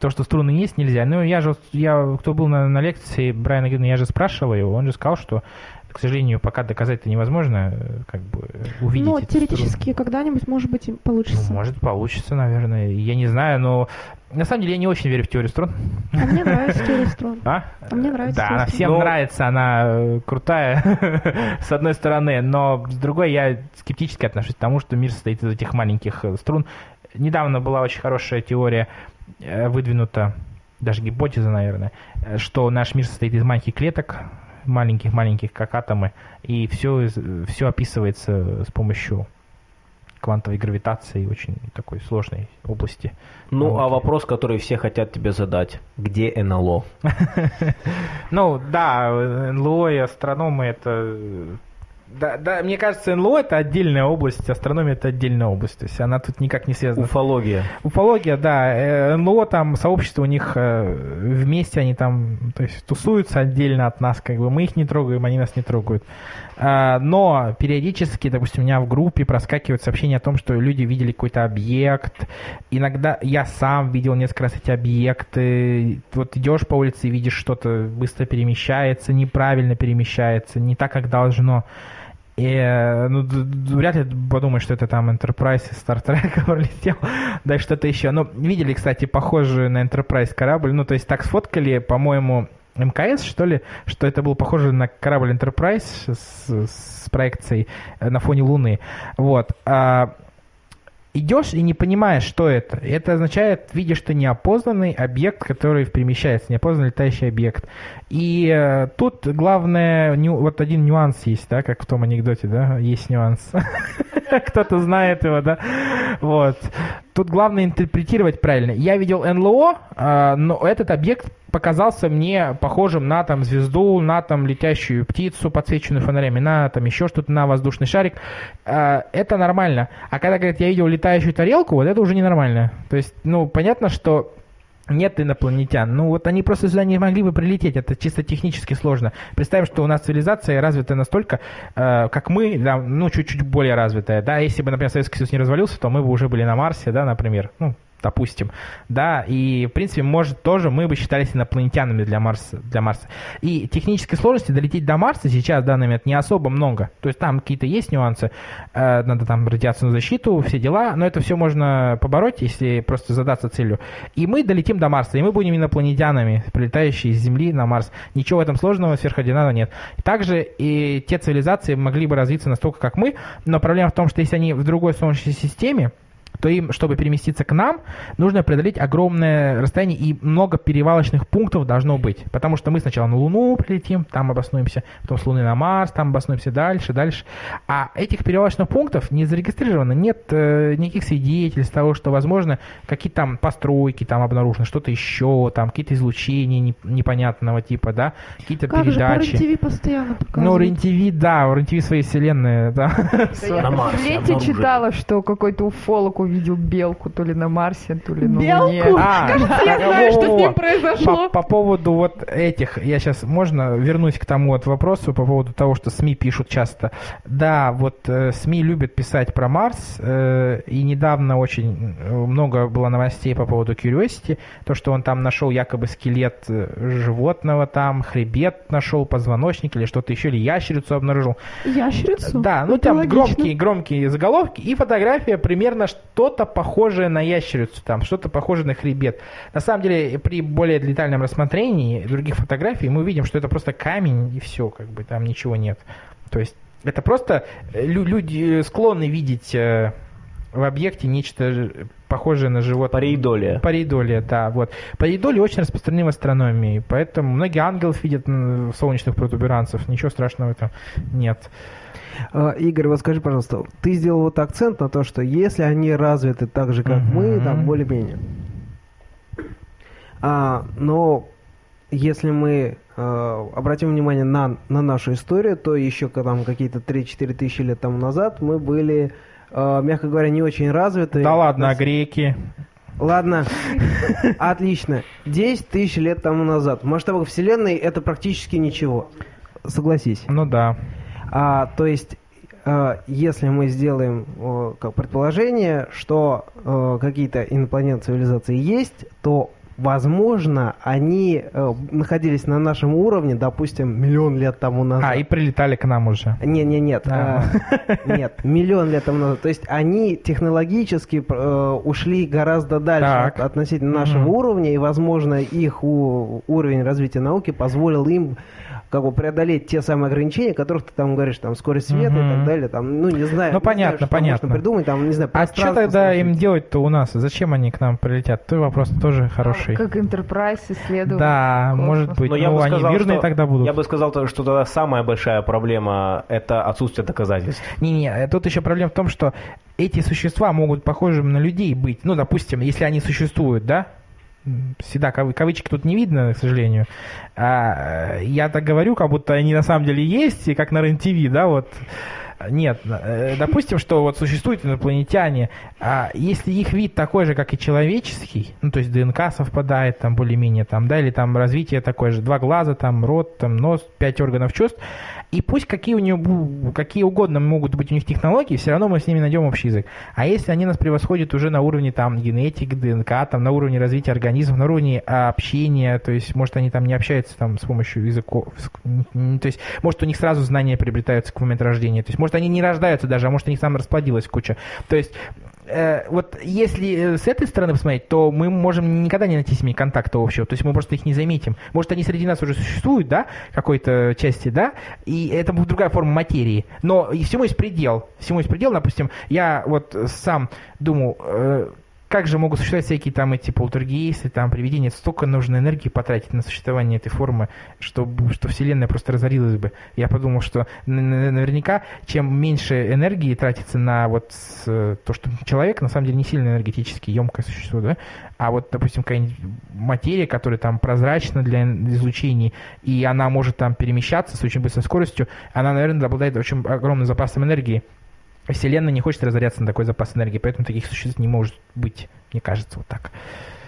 то, что струны есть, нельзя. Ну, я же, я, кто был на, на лекции Брайана Грина, я же спрашивал его, он же сказал, что, к сожалению, пока доказать это невозможно, как бы увидеть Но эти теоретически когда-нибудь, может быть, получится. Ну, может, получится, наверное. Я не знаю, но на самом деле я не очень верю в теорию струн. А мне нравится теория струн. А? А мне нравится Да, она всем Но- нравится, она э, крутая, с одной стороны, но с другой я скептически отношусь к тому, что мир состоит из этих маленьких э, струн. Недавно была очень хорошая теория выдвинута, даже гипотеза, наверное, э, что наш мир состоит из маленьких клеток, маленьких-маленьких, как атомы, и все, все описывается с помощью квантовой гравитации, очень такой сложной области. Ну, а науки. вопрос, который все хотят тебе задать. Где НЛО? Ну, да, НЛО и астрономы это... э, Да, да, мне кажется, НЛО это отдельная область, астрономия это отдельная область. То есть она тут никак не связана. Уфология. Уфология, да, э, НЛО там, сообщество у них э, вместе, они там, то есть тусуются отдельно от нас, как бы мы их не трогаем, они нас не трогают. А, Но периодически, допустим, у меня в группе проскакивают сообщения о том, что люди видели какой-то объект. Иногда я сам видел несколько раз эти объекты. Вот идешь по улице и видишь что-то быстро перемещается, неправильно перемещается, не так, как должно. И, э, ну, вряд ли подумаешь, что это там Enterprise из Стартрека пролетел, да что-то еще. Ну, видели, кстати, похожий на Enterprise корабль, ну, то есть так сфоткали, по-моему, МКС, что ли, что это был похоже на корабль Enterprise с, с проекцией э, на фоне Луны. Вот. А, идешь и не понимаешь, что это. Это означает, видишь ты неопознанный объект, который перемещается, неопознанный летающий объект. И э, тут главное, ню- вот один нюанс есть, да, как в том анекдоте, да, есть нюанс. Кто-то знает его, да. Вот. Тут главное интерпретировать правильно. Я видел НЛО, а, но этот объект показался мне похожим на там звезду, на там летящую птицу, подсвеченную фонарями, на там еще что-то, на воздушный шарик. А, Это нормально. А когда говорят, я видел летающую тарелку, вот это уже ненормально. То есть, ну, понятно, что нет инопланетян. Ну вот они просто сюда не могли бы прилететь. Это чисто технически сложно. Представим, что у нас цивилизация развитая настолько, э, как мы, да, ну чуть-чуть более развитая. Да, если бы, например, Советский Союз не развалился, то мы бы уже были на Марсе, да, например. Ну, допустим, да, и, в принципе, может, тоже мы бы считались инопланетянами для Марса, для Марса. И технической сложности долететь до Марса сейчас, в данный момент, не особо много. То есть там какие-то есть нюансы, э, надо там радиационную защиту, все дела, но это все можно побороть, если просто задаться целью. И мы долетим до Марса, и мы будем инопланетянами, прилетающие из Земли на Марс. Ничего в этом сложного, сверхординарного нет. Также и те цивилизации могли бы развиться настолько, как мы, но проблема в том, что если они в другой Солнечной системе, то им, чтобы переместиться к нам, нужно преодолеть огромное расстояние и много перевалочных пунктов должно быть. Потому что мы сначала на Луну прилетим, там обоснуемся, потом с Луны на Марс, там обоснуемся дальше, дальше. А этих перевалочных пунктов не зарегистрировано, нет э, никаких свидетельств того, что, возможно, какие-то там постройки там обнаружены, что-то еще, там какие-то излучения не- непонятного типа, да, какие-то Как же, по передачи. Постоянно Ну, показывают. РЕН-ТВ, да, у РЕН-ТВ свои вселенные, да. Я в обнаружили. читала, что какой-то уфолог увидел белку то ли на Марсе, то ли на Луне. Белку? А, Кажется, я знаю, что с ним произошло. По, по поводу вот этих, я сейчас, можно вернусь к тому вот вопросу по поводу того, что СМИ пишут часто. Да, вот э, СМИ любят писать про Марс, э, и недавно очень э, много было новостей по поводу Curiosity, то, что он там нашел якобы скелет э, животного там, хребет нашел, позвоночник или что-то еще, или ящерицу обнаружил. Ящерицу? Да, ну Это там логично. громкие, громкие заголовки и фотография примерно что-то похожее на ящерицу, там что-то похожее на хребет. На самом деле, при более детальном рассмотрении других фотографий мы увидим, что это просто камень и все, как бы там ничего нет. То есть Это просто э, лю- люди склонны видеть э, в объекте нечто похожее на животное. Пареидолия. Пареидолия, да, вот. Пареидолия очень распространена в астрономии, поэтому многие ангелов видят солнечных протуберанцев, ничего страшного в этом нет. А, Игорь, вот скажи, пожалуйста, ты сделал вот акцент на то, что если они развиты так же, как мы, там более-менее. А, но если мы э, обратим внимание на, на нашу историю, то еще там какие-то 3-4 тысячи лет тому назад мы были, э, мягко говоря, не очень развиты. Да ладно, а Нас- греки? Ладно, отлично. 10 тысяч лет тому назад. В масштабах Вселенной это практически ничего. Согласись. Ну да. А, то есть, э, если мы сделаем э, как предположение, что э, какие-то инопланетные цивилизации есть, то возможно, они э, находились на нашем уровне, допустим, миллион лет тому назад. А, и прилетали к нам уже. Не, не, нет, Да. э, нет, миллион лет тому назад. То есть они технологически э, ушли гораздо дальше Так. от- относительно нашего Мгм. уровня, и, возможно, их у- уровень развития науки позволил им как бы преодолеть те самые ограничения, о которых ты там говоришь, там скорость света и Мгм. так далее, там, ну не знаю, Ну, не знаю, понятно, что понятно. можно придумать, там, не знаю, А что тогда им сложить. делать-то у нас? Зачем они к нам прилетят? Твой вопрос тоже хороший. Как Enterprise исследовал. Да, космос. может быть. Но я ну, бы они сказал, мирные что- тогда будут. Я бы сказал, то, что тогда самая большая проблема – это отсутствие доказательств. Не-не, тут еще проблема в том, что эти существа могут похожим на людей быть. Ну, допустим, если они существуют, да? Всегда кавы- кавычки тут не видно, к сожалению. А, э, я так говорю, как будто они на самом деле есть, и как на РЕН-ТВ, да, вот. Нет, э, допустим, что вот существуют инопланетяне, а если их вид такой же, как и человеческий, ну, то есть ДНК совпадает там более-менее, там, да, или там развитие такое же, два глаза, там, рот, там, нос, пять органов чувств, и пусть какие у бу- какие угодно могут быть у них технологии, все равно мы с ними найдем общий язык. А если они нас превосходят уже на уровне там генетики, ДНК, там, на уровне развития организмов, на уровне общения, то есть, может, они там не общаются там с помощью языков, то есть, может, у них сразу знания приобретаются к моменту рождения, то есть, может, они не рождаются даже, а может, у них там расплодилась куча. То есть, э, вот если э, с этой стороны посмотреть, то мы можем никогда не найти с ними контакта общего, то есть мы просто их не заметим. Может, они среди нас уже существуют, да, какой-то части, да, и это будет другая форма материи. Но и всему есть предел. Всему есть предел, допустим, я вот сам думал, э, как же могут существовать всякие там эти полтергейсты, там привидения, столько нужно энергии потратить на существование этой формы, чтобы, что Вселенная просто разорилась бы. Я подумал, что наверняка, чем меньше энергии тратится на вот с- то, что человек на самом деле не сильно энергетически емкое существо, да, а вот, допустим, какая-нибудь материя, которая там прозрачна для излучений, и она может там перемещаться с очень быстрой скоростью, она, наверное, обладает очень огромным запасом энергии. Вселенная не хочет разоряться на такой запас энергии, поэтому таких существ не может быть, мне кажется, вот так.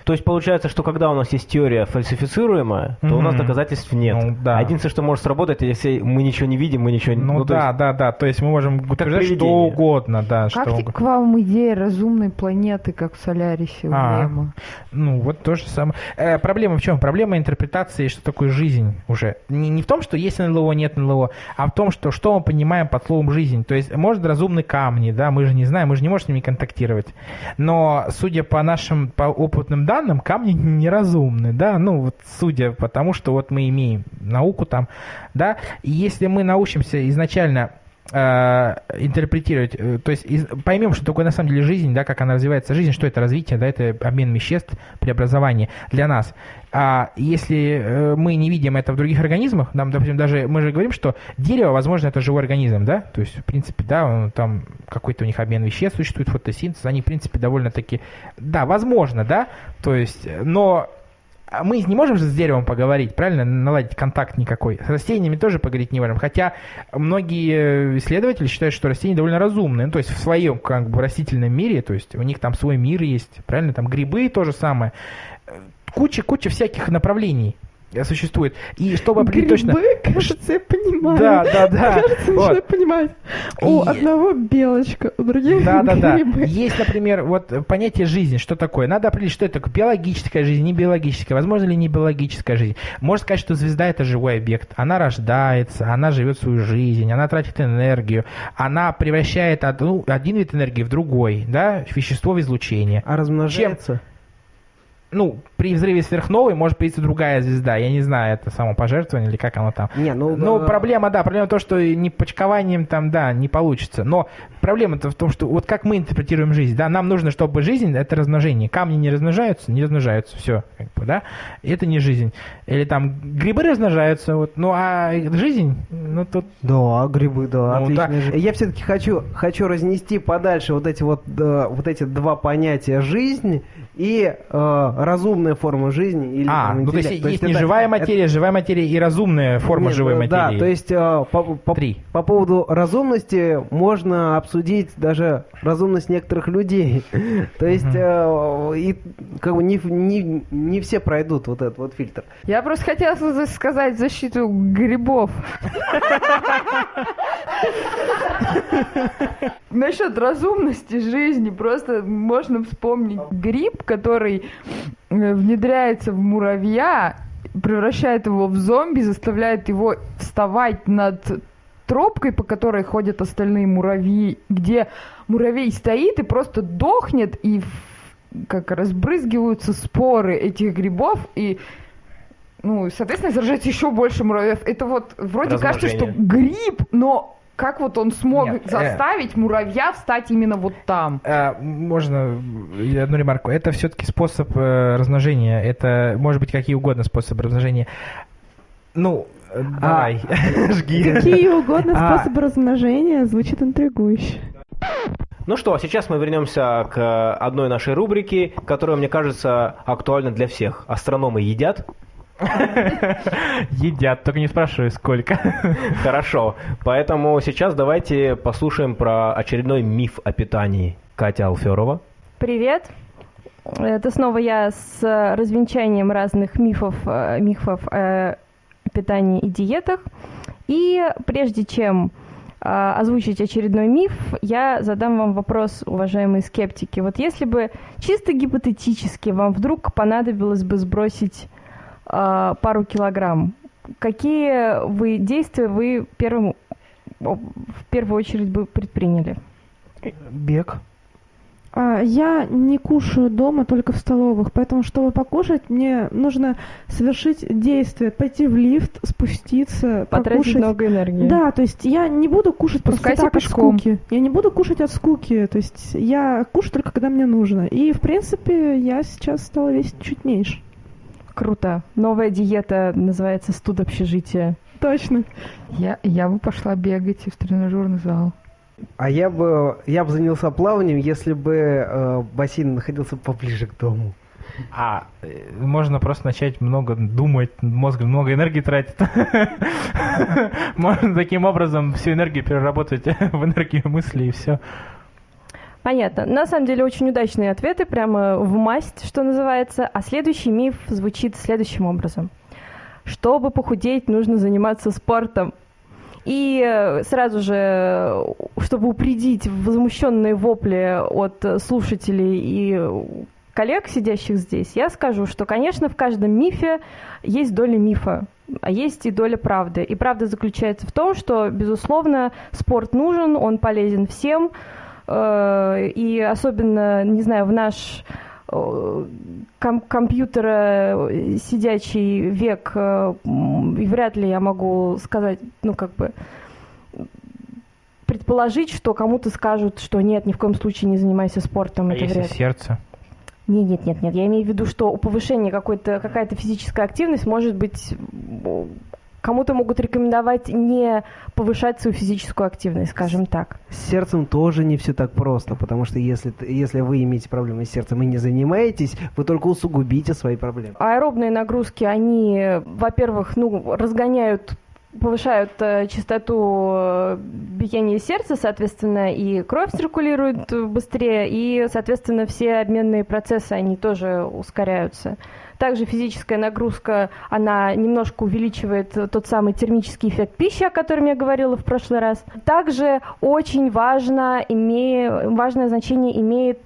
То есть получается, что когда у нас есть теория фальсифицируемая, то у нас доказательств нет. Ну, да. Единственное, что может сработать, если мы ничего не видим, мы ничего не... Ну, то да, есть- да, да, то есть мы можем утверждать что угодно, да, что Как угодно. к вам идея разумной планеты, как в Солярисе у А. Лема? Ну, вот то же самое. Э, проблема в чем? Проблема интерпретации, что такое жизнь уже. Не, не в том, что есть НЛО, нет НЛО, а в том, что что мы понимаем под словом жизнь. То есть, может, разумные камни, да, мы же не знаем, мы же не можем с ними контактировать. Но, судя по нашим, по опытным данным, камни неразумны, да, ну, вот судя по тому, что вот мы имеем науку там, да, и если мы научимся изначально интерпретировать, э, то есть поймем, что такое на самом деле жизнь, да, как она развивается, жизнь, что это развитие, да, это обмен веществ, преобразование для нас. А если э, мы не видим это в других организмах, нам, допустим, даже мы же говорим, что дерево, возможно, это живой организм, да, то есть, в принципе, да, он, там какой-то у них обмен веществ существует, фотосинтез, они, в принципе, довольно-таки, да, возможно, да, то есть, но мы не можем же с деревом поговорить, правильно? Наладить контакт никакой. С растениями тоже поговорить не можем. Хотя многие э, исследователи считают, что растения довольно разумные. Ну, то есть в своем как бы растительном мире, то есть у них там свой мир есть, правильно? Там грибы то же самое. Куча-куча всяких направлений э, существует. И чтобы определить точно... Грибы, кажется, я понимаю. Да, да, да. Кажется, Вот. начинаю понимать. У И- одного белочка, у других Да, да, да. Есть, например, вот э, понятие жизни. Что такое? Надо определить, что это такое. Биологическая жизнь, не биологическая. Возможно ли не биологическая жизнь? Можно сказать, что звезда это живой объект. Она рождается, она живет свою жизнь, она тратит энергию, она превращает одну, один вид энергии в другой, да, вещество в излучение. А размножается? Ну, при взрыве сверхновой может появиться другая звезда. Я не знаю, это самопожертвование или как оно там. Не, ну, Ну, э, проблема, да, проблема то, что не почкованием там, да, не получится. Но проблема-то в том, что вот как мы интерпретируем жизнь, да, нам нужно, чтобы жизнь — это размножение. Камни не размножаются, не размножаются, все, как бы, да, это не жизнь. Или там грибы размножаются, вот, ну, а жизнь, ну, тут Да, грибы, да, Ну, отлично. да. Я все-таки хочу, хочу разнести подальше вот эти вот, э, вот эти два понятия жизнь и э, разумная форма жизни или А, там, ну то есть интеллект. есть не это- живая это- материя, живая материя и разумная форма Нет, живой материи. Да, то есть э, по, по- Три. по поводу разумности можно обсудить даже разумность некоторых людей. То есть э, и как бы не, не, не все пройдут вот этот вот фильтр. Я просто хотела за- сказать в защиту грибов. Насчет разумности жизни просто можно вспомнить гриб, который внедряется в муравья, превращает его в зомби, заставляет его вставать над тропкой, по которой ходят остальные муравьи, где муравей стоит и просто дохнет, и как разбрызгиваются споры этих грибов, и ну, соответственно, заражается еще больше муравьев. Это вот вроде кажется, что гриб, но как вот он смог Нет, э. заставить муравья встать именно вот там? А, можно э, одну ремарку. Это все-таки способ э, размножения. Это может быть какие угодно способы размножения. Ну, э, давай, жги. Какие угодно А. способы размножения звучит интригующе. Ну что, сейчас мы вернемся к одной нашей рубрике, которая, мне кажется, актуальна для всех. Астрономы едят? Едят, только не спрашивай, сколько. Хорошо. Поэтому сейчас давайте послушаем про очередной миф о питании. Катя Алферова. Привет. Это снова я с развенчанием разных мифов, э, мифов о питании и диетах. И прежде чем э, озвучить очередной миф, я задам вам вопрос, уважаемые скептики. Вот если бы чисто гипотетически вам вдруг понадобилось бы сбросить пару килограмм, какие вы действия вы первым, в первую очередь бы предприняли? Бег. А, я не кушаю дома, только в столовых, поэтому, чтобы покушать, мне нужно совершить действие, пойти в лифт, спуститься, Потратить покушать. много энергии. Да, то есть я не буду кушать просто Спускайся так пешком. от скуки. Я не буду кушать от скуки. То есть я кушаю только когда мне нужно. И, в принципе, я сейчас стала весить чуть меньше. Круто. Новая диета называется студ общежития. Точно. Я, я бы пошла бегать в тренажерный зал. А я бы, я бы занялся плаванием, если бы э, бассейн находился поближе к дому. А, э, можно просто начать много думать, мозг много энергии тратит. Можно таким образом всю энергию переработать в энергию мысли и все. Понятно. На самом деле очень удачные ответы, прямо в масть, что называется. А следующий миф звучит следующим образом. Чтобы похудеть, нужно заниматься спортом. И э, сразу же, э, чтобы упредить возмущенные вопли от слушателей и коллег, сидящих здесь, я скажу, что, конечно, в каждом мифе есть доля мифа, а есть и доля правды. И правда заключается в том, что, безусловно, спорт нужен, он полезен всем, и особенно, не знаю, в наш э, ком- компьютера э, сидячий век, э, вряд ли я могу сказать, ну, как бы, предположить, что кому-то скажут, что нет, ни в коем случае не занимайся спортом, А это если вряд сердце? Нет, нет, нет, нет. Я имею в виду, что у повышения какой-то, какая-то физическая активность может быть кому-то могут рекомендовать не повышать свою физическую активность, скажем так. С сердцем тоже не все так просто, потому что если, если вы имеете проблемы с сердцем и не занимаетесь, вы только усугубите свои проблемы. Аэробные нагрузки, они, во-первых, ну, разгоняют повышают э, частоту э, биения сердца, соответственно, и кровь циркулирует э, быстрее, и, соответственно, все обменные процессы, они тоже ускоряются. Также физическая нагрузка, она немножко увеличивает тот самый термический эффект пищи, о котором я говорила в прошлый раз. Также очень важно, име... важное значение имеет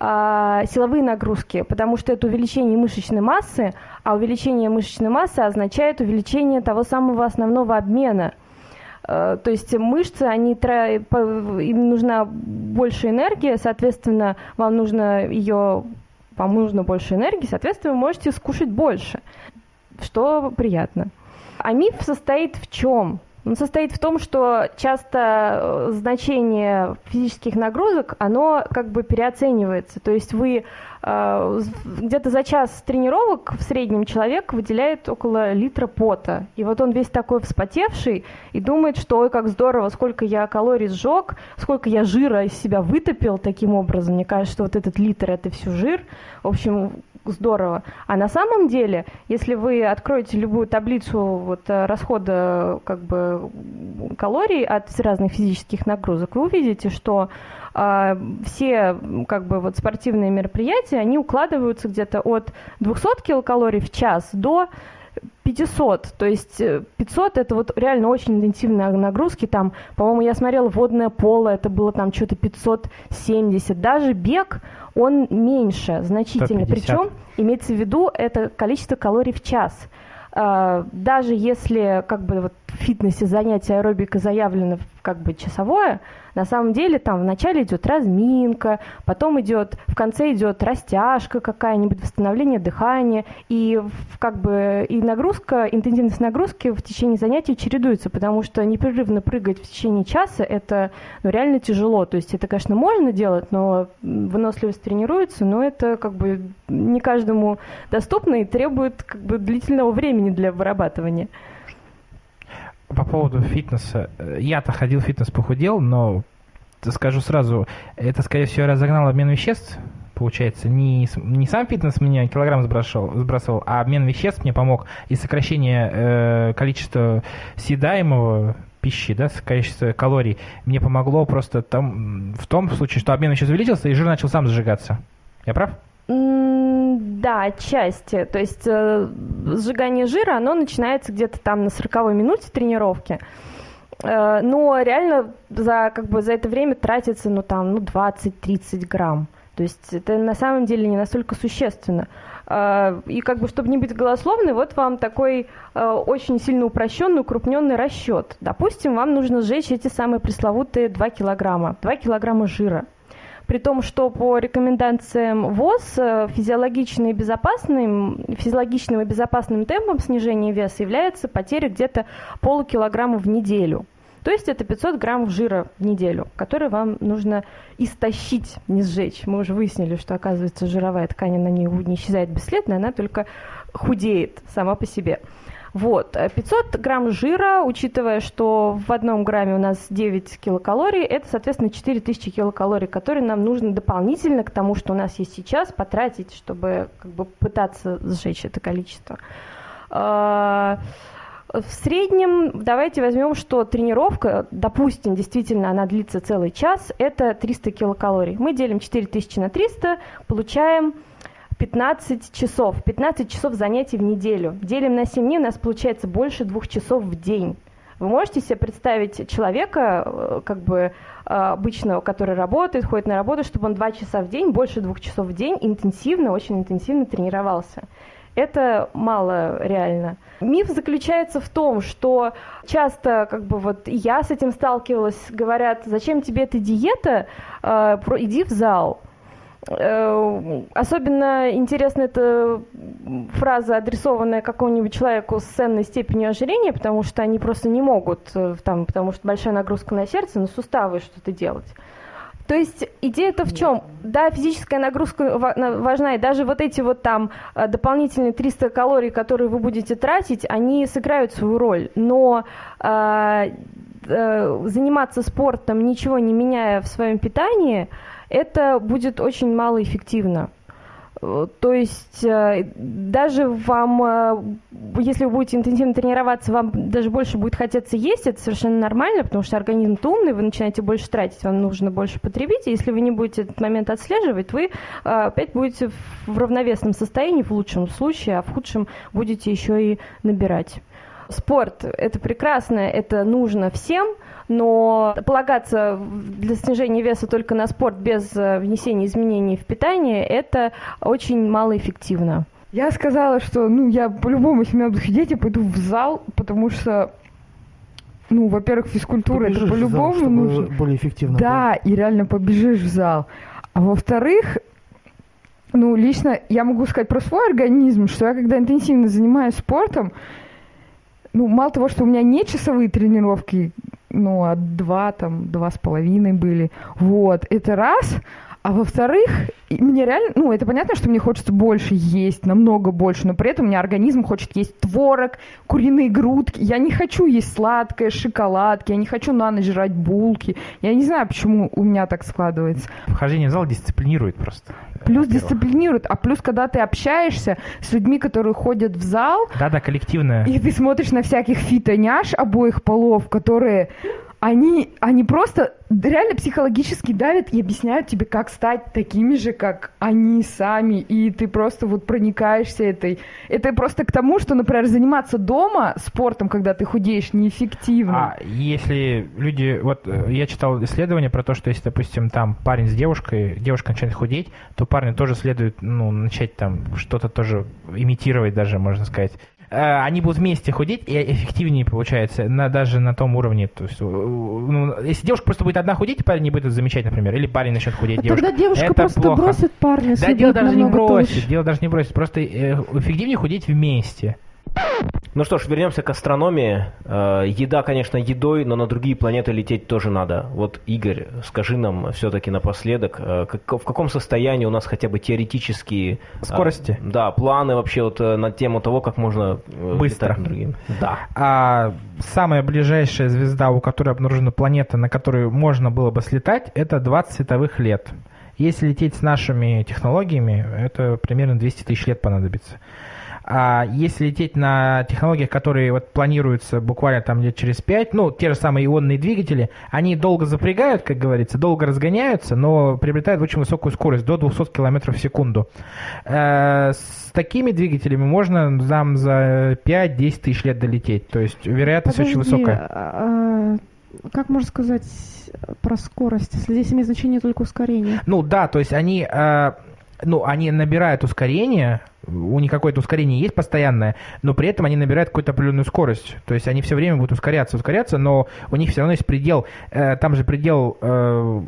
силовые нагрузки, потому что это увеличение мышечной массы, а увеличение мышечной массы означает увеличение того самого основного обмена. Э, То есть мышцы, они, им нужна больше энергии, соответственно, вам нужно ее вам нужно больше энергии, соответственно, вы можете скушать больше, что приятно. А миф состоит в чем? Он состоит в том, что часто э, значение физических нагрузок, оно как бы переоценивается. То есть вы где-то за час тренировок в среднем человек выделяет около литра пота. И вот он весь такой вспотевший и думает, что ой, как здорово, сколько я калорий сжег, сколько я жира из себя вытопил таким образом. Мне кажется, что вот этот литр это все жир. В общем, здорово. А на самом деле, если вы откроете любую таблицу вот, э, расхода как бы, калорий от разных физических нагрузок, вы увидите, что все как бы, вот, спортивные мероприятия, они укладываются где-то от 200 килокалорий в час до 500, то есть 500 э, это вот реально очень интенсивные нагрузки, там, по-моему, я смотрела водное поло, это было там что-то 570, даже бег, он меньше значительно, 150. причем имеется в виду это количество калорий в час. А, даже если как бы вот в фитнесе занятие аэробика заявлено как бы часовое, на самом деле там вначале идет разминка, потом идет, в конце идет растяжка какая-нибудь, восстановление дыхания, и как бы и нагрузка, интенсивность нагрузки в течение занятий чередуется, потому что непрерывно прыгать в течение часа это ну, реально тяжело. То есть это, конечно, можно делать, но выносливость тренируется, но это как бы не каждому доступно и требует как бы длительного времени для вырабатывания по поводу фитнеса. Я-то ходил в фитнес, похудел, но скажу сразу, это, скорее всего, разогнал обмен веществ, получается. Не, не сам фитнес меня килограмм сбрасывал, сбрасывал а обмен веществ мне помог и сокращение э, количества съедаемого пищи, да, количество калорий, мне помогло просто там, в том случае, что обмен веществ увеличился, и жир начал сам сжигаться. Я прав? Да, отчасти. То есть э, сжигание жира, оно начинается где-то там на 40 минуте тренировки. Э, но реально за, как бы, за это время тратится ну, там, ну, 20-30 грамм. То есть это на самом деле не настолько существенно. Э, и как бы, чтобы не быть голословной, вот вам такой э, очень сильно упрощенный, укрупненный расчет. Допустим, вам нужно сжечь эти самые пресловутые 2 килограмма, 2 килограмма жира при том, что по рекомендациям ВОЗ э, физиологичным и безопасным, физиологичным и безопасным темпом снижения веса является потеря где-то полукилограмма в неделю. То есть это 500 граммов жира в неделю, который вам нужно истощить, не сжечь. Мы уже выяснили, что, оказывается, жировая ткань, на ней не исчезает бесследно, она только худеет сама по себе. Вот. 500 э, грамм жира, учитывая, что в одном грамме у нас 9 килокалорий, это, соответственно, 4000 килокалорий, которые нам нужно дополнительно к тому, что у нас есть сейчас, потратить, чтобы как бы, пытаться сжечь это количество. А, в среднем, давайте возьмем, что тренировка, допустим, действительно она длится целый час, это 300 килокалорий. Мы делим 4000 на 300, получаем 15 часов. 15 часов занятий в неделю. Делим на 7 дней, у нас получается больше двух часов в день. Вы можете себе представить человека, э, как бы э, обычного, который работает, ходит на работу, чтобы он два часа в день, больше двух часов в день интенсивно, очень интенсивно тренировался. Это мало реально. Миф заключается в том, что часто, как бы вот я с этим сталкивалась, говорят, зачем тебе эта диета, э, иди в зал. Э, особенно интересна эта фраза, адресованная какому-нибудь человеку с ценной степенью ожирения, потому что они просто не могут, э, там, потому что большая нагрузка на сердце, на суставы что-то делать. То есть идея-то в чем? Да, физическая нагрузка важна, и даже вот эти вот там э, дополнительные 300 калорий, которые вы будете тратить, они сыграют свою роль. Но э, э, заниматься спортом, ничего не меняя в своем питании – это будет очень малоэффективно. То есть э, даже вам, э, если вы будете интенсивно тренироваться, вам даже больше будет хотеться есть, это совершенно нормально, потому что организм-то умный, вы начинаете больше тратить, вам нужно больше потребить, и если вы не будете этот момент отслеживать, вы э, опять будете в равновесном состоянии в лучшем случае, а в худшем будете еще и набирать. Спорт – это прекрасно, это нужно всем – но полагаться для снижения веса только на спорт без э, внесения изменений в питание, это очень малоэффективно. Я сказала, что ну я по-любому, если меня будут худеть, я пойду в зал, потому что ну, во-первых, физкультура побежишь это по-любому нужно. Более эффективно. Да, было. и реально побежишь в зал. А во-вторых, Ну, лично я могу сказать про свой организм, что я когда интенсивно занимаюсь спортом, ну, мало того, что у меня не часовые тренировки, ну, а два, там, два с половиной были, вот, это раз, а во-вторых, мне реально, ну, это понятно, что мне хочется больше есть, намного больше, но при этом у меня организм хочет есть творог, куриные грудки. Я не хочу есть сладкое, шоколадки, я не хочу на ночь жрать булки. Я не знаю, почему у меня так складывается. Вхождение в зал дисциплинирует просто. Плюс дисциплинирует, а плюс, когда ты общаешься с людьми, которые ходят в зал, Да-да, коллективное. и ты смотришь на всяких фитоняш обоих полов, которые они, они просто реально психологически давят и объясняют тебе, как стать такими же, как они сами, и ты просто вот проникаешься этой. Это просто к тому, что, например, заниматься дома спортом, когда ты худеешь, неэффективно. А если люди, вот э, я читал исследование про то, что если, допустим, там парень с девушкой, девушка начинает худеть, то парню тоже следует, ну, начать там что-то тоже имитировать даже, можно сказать. Э, Они будут вместе худеть, и эффективнее получается, на, даже на том уровне. То есть, ну, если девушка просто будет одна худеть, парень не будет это замечать, например, или парень начнет худеть, А девушка. тогда девушка это просто плохо. бросит парня, Да, дело даже не бросит, толще. дело даже не бросит, просто э, эффективнее худеть вместе. Ну что ж, вернемся к астрономии. Э, Еда, конечно, едой, но на другие планеты лететь тоже надо. Вот, Игорь, скажи нам все-таки напоследок, э, как- в каком состоянии у нас хотя бы теоретические... э, Скорости? Да, планы вообще вот на тему того, как можно Быстро. другие. Да. А самая ближайшая звезда, у которой обнаружена планета, на которую можно было бы слетать, это 20 световых лет. Если лететь с нашими технологиями, это примерно 200 тысяч лет понадобится. А если лететь на технологиях, которые вот планируются буквально там лет через 5, ну, те же самые ионные двигатели, они долго запрягают, как говорится, долго разгоняются, но приобретают очень высокую скорость, до 200 км в секунду. Э, С такими двигателями можно там за 5-10 тысяч лет долететь. То есть вероятность очень Подожди, высокая. а, а, как можно сказать про скорость, если здесь имеет значение только ускорение? Ну да, то есть они, э, ну, они набирают ускорение, у них какое-то ускорение есть постоянное, но при этом они набирают какую-то определенную скорость. То есть они все время будут ускоряться, ускоряться, но у них все равно есть предел. Э, там же предел... э,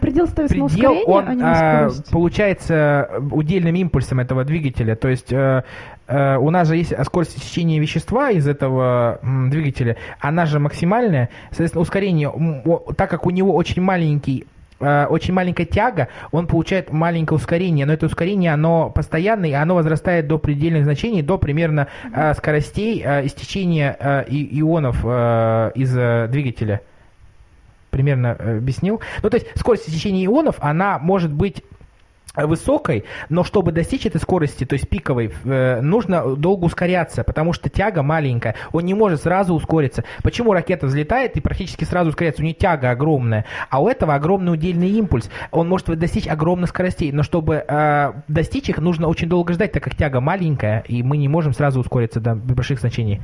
Предел ставится на предел, ускорение, он а не на а, скорость. получается удельным импульсом этого двигателя. То есть э, э, у нас же есть скорость течения вещества из этого м, двигателя, она же максимальная. Соответственно, ускорение, так как у него очень маленький э, очень маленькая тяга, он получает маленькое ускорение, но это ускорение, оно постоянное, и оно возрастает до предельных значений, до примерно э, скоростей э, истечения э, и- ионов э, из э, двигателя примерно э, объяснил. Ну, то есть скорость течения ионов, она может быть э, высокой, но чтобы достичь этой скорости, то есть пиковой, э, нужно долго ускоряться, потому что тяга маленькая, он не может сразу ускориться. Почему ракета взлетает и практически сразу ускоряется? У нее тяга огромная, а у этого огромный удельный импульс. Он может достичь огромных скоростей, но чтобы э, достичь их, нужно очень долго ждать, так как тяга маленькая, и мы не можем сразу ускориться до больших значений.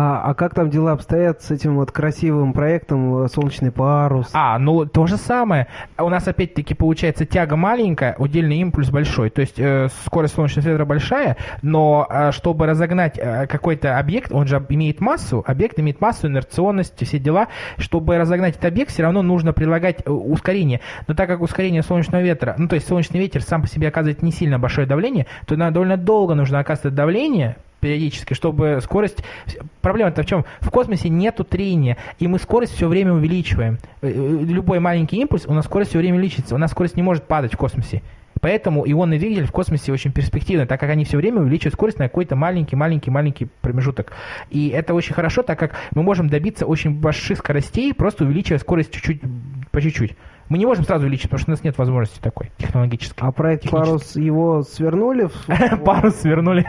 А, а как там дела обстоят с этим вот красивым проектом э, «Солнечный парус»? А, ну то же самое. У нас опять-таки получается тяга маленькая, удельный импульс большой. То есть э, скорость солнечного света большая, но э, чтобы разогнать э, какой-то объект, он же имеет массу, объект имеет массу, инерционность, все дела. Чтобы разогнать этот объект, все равно нужно прилагать э, ускорение. Но так как ускорение солнечного ветра, ну то есть солнечный ветер сам по себе оказывает не сильно большое давление, то довольно долго нужно оказывать давление, периодически, чтобы скорость... Проблема-то в чем? В космосе нету трения, и мы скорость все время увеличиваем. Э, э, Любой маленький импульс, у нас скорость все время увеличится. У нас скорость не может падать в космосе. Поэтому ионный двигатель в космосе очень перспективный, так как они все время увеличивают скорость на какой-то маленький-маленький-маленький промежуток. И это очень хорошо, так как мы можем добиться очень больших скоростей, просто увеличивая скорость чуть-чуть, по чуть-чуть. Мы не можем сразу увеличить, потому что у нас нет возможности такой технологической. А проект. «Парус» его свернули Парус свернули.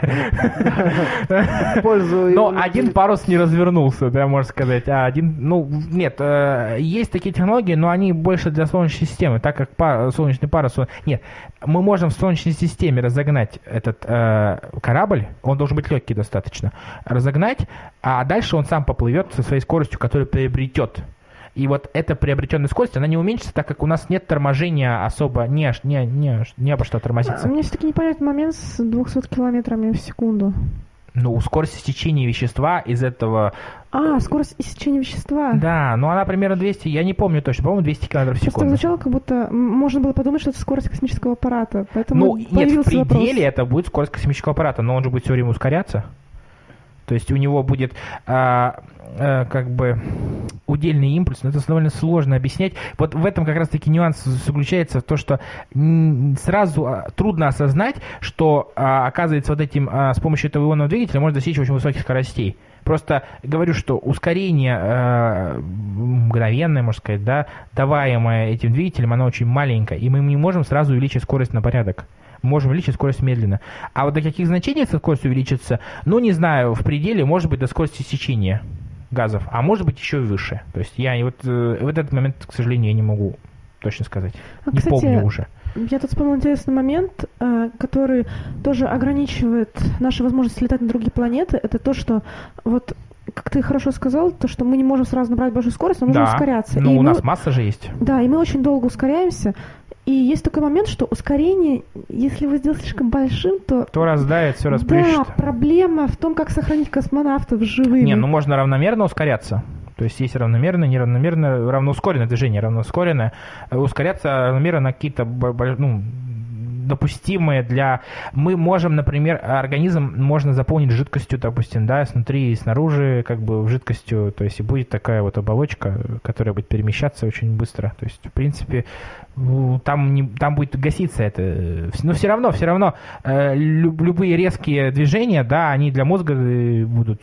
Но один парус не развернулся, да, можно сказать. А один, ну, нет, э, есть такие технологии, но они больше для солнечной системы, так как солнечный парус... Нет, мы можем в солнечной системе разогнать этот э, корабль, он должен быть легкий достаточно, разогнать, а дальше он сам поплывет со своей скоростью, которую приобретет. И вот эта приобретенная скорость, она не уменьшится, так как у нас нет торможения особо, не, не, не, не обо что А тормозиться. Мне все-таки непонятный момент с 200 километрами в секунду. Ну, скорость истечения вещества из этого... А, скорость истечения вещества. Да, ну она примерно 200, я не помню точно, по-моему, 200 км в Просто секунду. звучало, как будто можно было подумать, что это скорость космического аппарата. Поэтому Ну, нет, в пределе вопрос. это будет скорость космического аппарата, но он же будет все время ускоряться. То есть у него будет а, а, как бы удельный импульс, но это довольно сложно объяснять. Вот в этом как раз-таки нюанс заключается в том, что сразу а, трудно осознать, что а, оказывается вот этим а, с помощью этого ионного двигателя можно достичь очень высоких скоростей. Просто говорю, что ускорение э, мгновенное, можно сказать, да, даваемое этим двигателем, оно очень маленькое, и мы не можем сразу увеличить скорость на порядок. Можем увеличить скорость медленно. А вот до каких значений эта скорость увеличится, ну, не знаю, в пределе, может быть, до скорости сечения газов, а может быть, еще и выше. То есть я вот э, в этот момент, к сожалению, я не могу точно сказать. А, не кстати, помню уже. Я тут вспомнил интересный момент, э, который тоже ограничивает наши возможности летать на другие планеты. Это то, что вот как ты хорошо сказал, то, что мы не можем сразу набрать большую скорость, нам нужно да, ускоряться. ну у мы- нас масса же есть. Да, и мы очень долго ускоряемся. И есть такой момент, что ускорение, если вы сделаете слишком большим, то... Кто раздает, все да, расплющит. проблема в том, как сохранить космонавтов живыми. Не, ну можно равномерно ускоряться. То есть есть равномерное, неравномерное, равноускоренное движение, равноускоренное. Э, Ускоряться равномерно на какие-то ну, допустимые для... Мы можем, например, организм можно заполнить жидкостью, допустим, да, снутри и снаружи, как бы жидкостью, то есть и будет такая вот оболочка, которая будет перемещаться очень быстро. То есть, в принципе, ну, там, не, там будет гаситься это. э, Но все равно, все равно, э, люб- любые резкие движения, да, они для мозга э, будут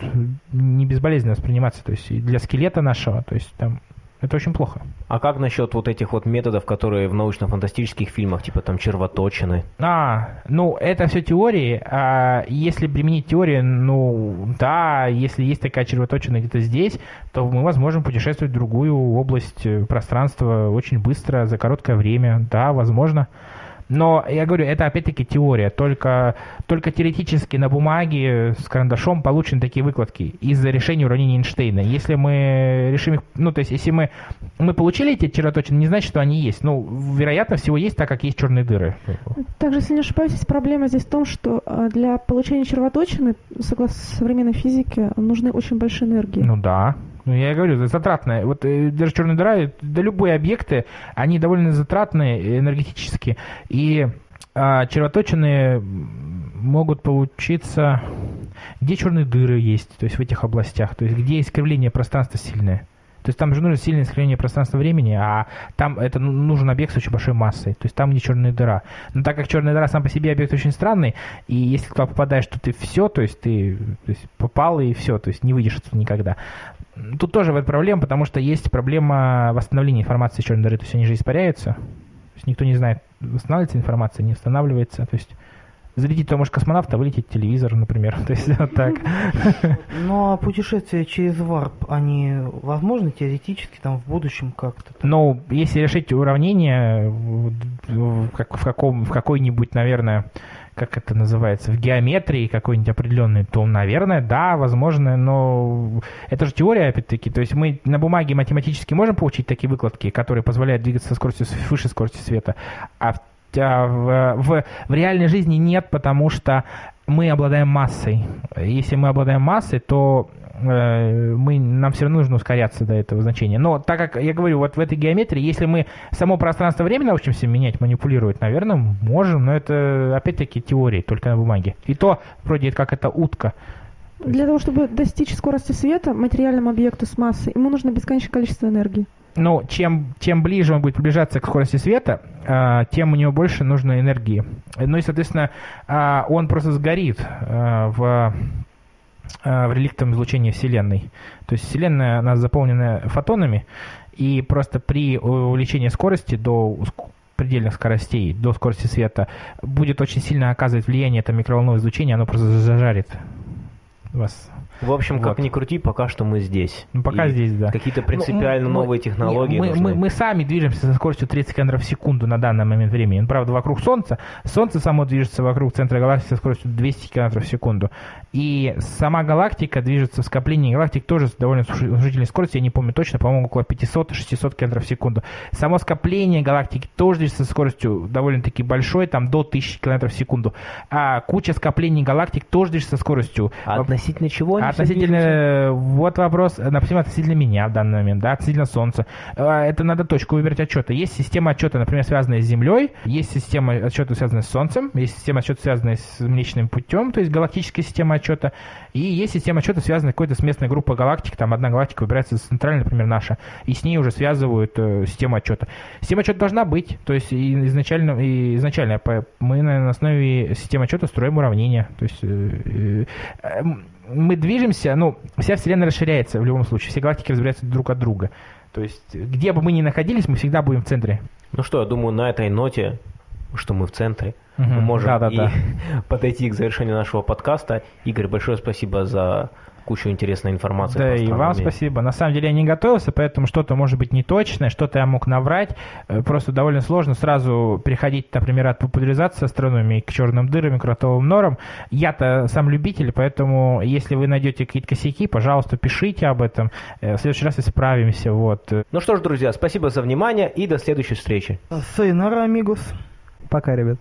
не безболезненно восприниматься, то есть и для скелета нашего, то есть там это очень плохо. А как насчет вот этих вот методов, которые в научно-фантастических фильмах, типа там червоточины? А, ну, это все теории. А если применить теорию, ну, да, если есть такая червоточина где-то здесь, то мы возможно путешествовать в другую область э, пространства очень быстро, за короткое время. Да, возможно. Но я говорю, это опять-таки теория. Только, только теоретически на бумаге с карандашом получены такие выкладки из-за решения уравнений Эйнштейна. Если мы решим их, ну, то есть, если мы, мы получили эти червоточины, не значит, что они есть. Ну, вероятно, всего есть, так как есть черные дыры. Также, если не ошибаюсь, проблема здесь в том, что э, для получения червоточины, согласно современной физике, нужны очень большие энергии. Ну да. Ну, я говорю, это затратное. Вот э, даже черная дыра, э, да любые объекты, они довольно затратные энергетически. И а, червоточины могут получиться, где черные дыры есть, то есть в этих областях, то есть где искривление пространства сильное. То есть там же нужно сильное искривление пространства-времени, а там это ну, нужен объект с очень большой массой. То есть там не черная дыра. Но так как черная дыра сам по себе объект очень странный, и если туда попадаешь, то ты все, то есть ты то есть попал и все, то есть не выйдешь отсюда никогда. Тут тоже в этом проблема, потому что есть проблема восстановления информации черной дыры. То есть они же испаряются. То есть никто не знает, восстанавливается информация, не восстанавливается. То есть зарядить то может космонавт, а вылететь телевизор, например. То есть вот так. Ну а путешествия через варп, они возможны теоретически там в будущем как-то? Ну, если решить уравнение в как, в каком, в какой-нибудь, наверное, как это называется, в геометрии какой-нибудь определенной, то, наверное, да, возможно, но это же теория, опять-таки. То есть мы на бумаге математически можем получить такие выкладки, которые позволяют двигаться со скоростью выше скорости света, а в, а в, в, в реальной жизни нет, потому что мы обладаем массой. Если мы обладаем массой, то мы, нам все равно нужно ускоряться до этого значения. Но так как, я говорю, вот в этой геометрии, если мы само пространство-время научимся менять, манипулировать, наверное, можем, но это опять-таки теории, только на бумаге. И то, вроде как это утка. Для того, чтобы достичь скорости света материальному объекту с массой, ему нужно бесконечное количество энергии. Ну, чем, чем ближе он будет приближаться к скорости света, а, тем у него больше нужно энергии. Ну и, соответственно, а, он просто сгорит а, в, в реликтовом излучении Вселенной. То есть Вселенная, она заполнена фотонами, и просто при увеличении скорости до предельных скоростей, до скорости света, будет очень сильно оказывать влияние это микроволновое излучение, оно просто зажарит вас... В общем, как Вот. ни крути, пока что мы здесь. Ну, пока И здесь, да. Какие-то принципиально Ну, мы- новые технологии мы, нужны. мы, мы сами движемся со скоростью 30 км в секунду на данный момент времени. Ну, правда, вокруг Солнца. Солнце само движется вокруг центра галактики со скоростью 200 км в секунду. И сама галактика движется в скоплении галактик тоже с довольно внушительной скоростью. Я не помню точно, по-моему, около 500-600 км в секунду. Само скопление галактики тоже движется со скоростью довольно-таки большой, там до 1000 км в секунду. А куча скоплений галактик тоже движется со скоростью А относительно чего Относительно, э, вот вопрос, э, например, относительно меня в данный момент, да, относительно Солнца. Э, Это надо точку выбирать отчета. Есть система отчета, например, связанная с Землей, есть система отчета, связанная с Солнцем, есть система отчета, связанная с Млечным путем, то есть галактическая система отчета, и есть система отчета, связанная какой-то с местной группой галактик, там одна галактика выбирается центральная, например, наша, и с ней уже связывают э, систему отчета. Система отчета должна быть, то есть изначально, и изначально мы на, на основе системы отчета строим уравнения, то есть э, э, эм, мы движемся, ну, вся Вселенная расширяется в любом случае, все галактики разбираются друг от друга. То есть, где бы мы ни находились, мы всегда будем в центре. Ну что, я думаю, на этой ноте, что мы в центре, Мгм. мы можем Да-да-да. и подойти к завершению нашего подкаста. Игорь, большое спасибо за кучу интересной информации. Да, и вам спасибо. На самом деле я не готовился, поэтому что-то может быть неточное, что-то я мог наврать. Э, Просто довольно сложно сразу переходить, например, от популяризации астрономии к черным дырам и кротовым норам. Я-то сам любитель, поэтому если вы найдете какие-то косяки, пожалуйста, пишите об этом. Э, В следующий раз исправимся. Вот. Ну что ж, друзья, спасибо за внимание и до следующей встречи. Сайонара, амигос. Пока, ребят.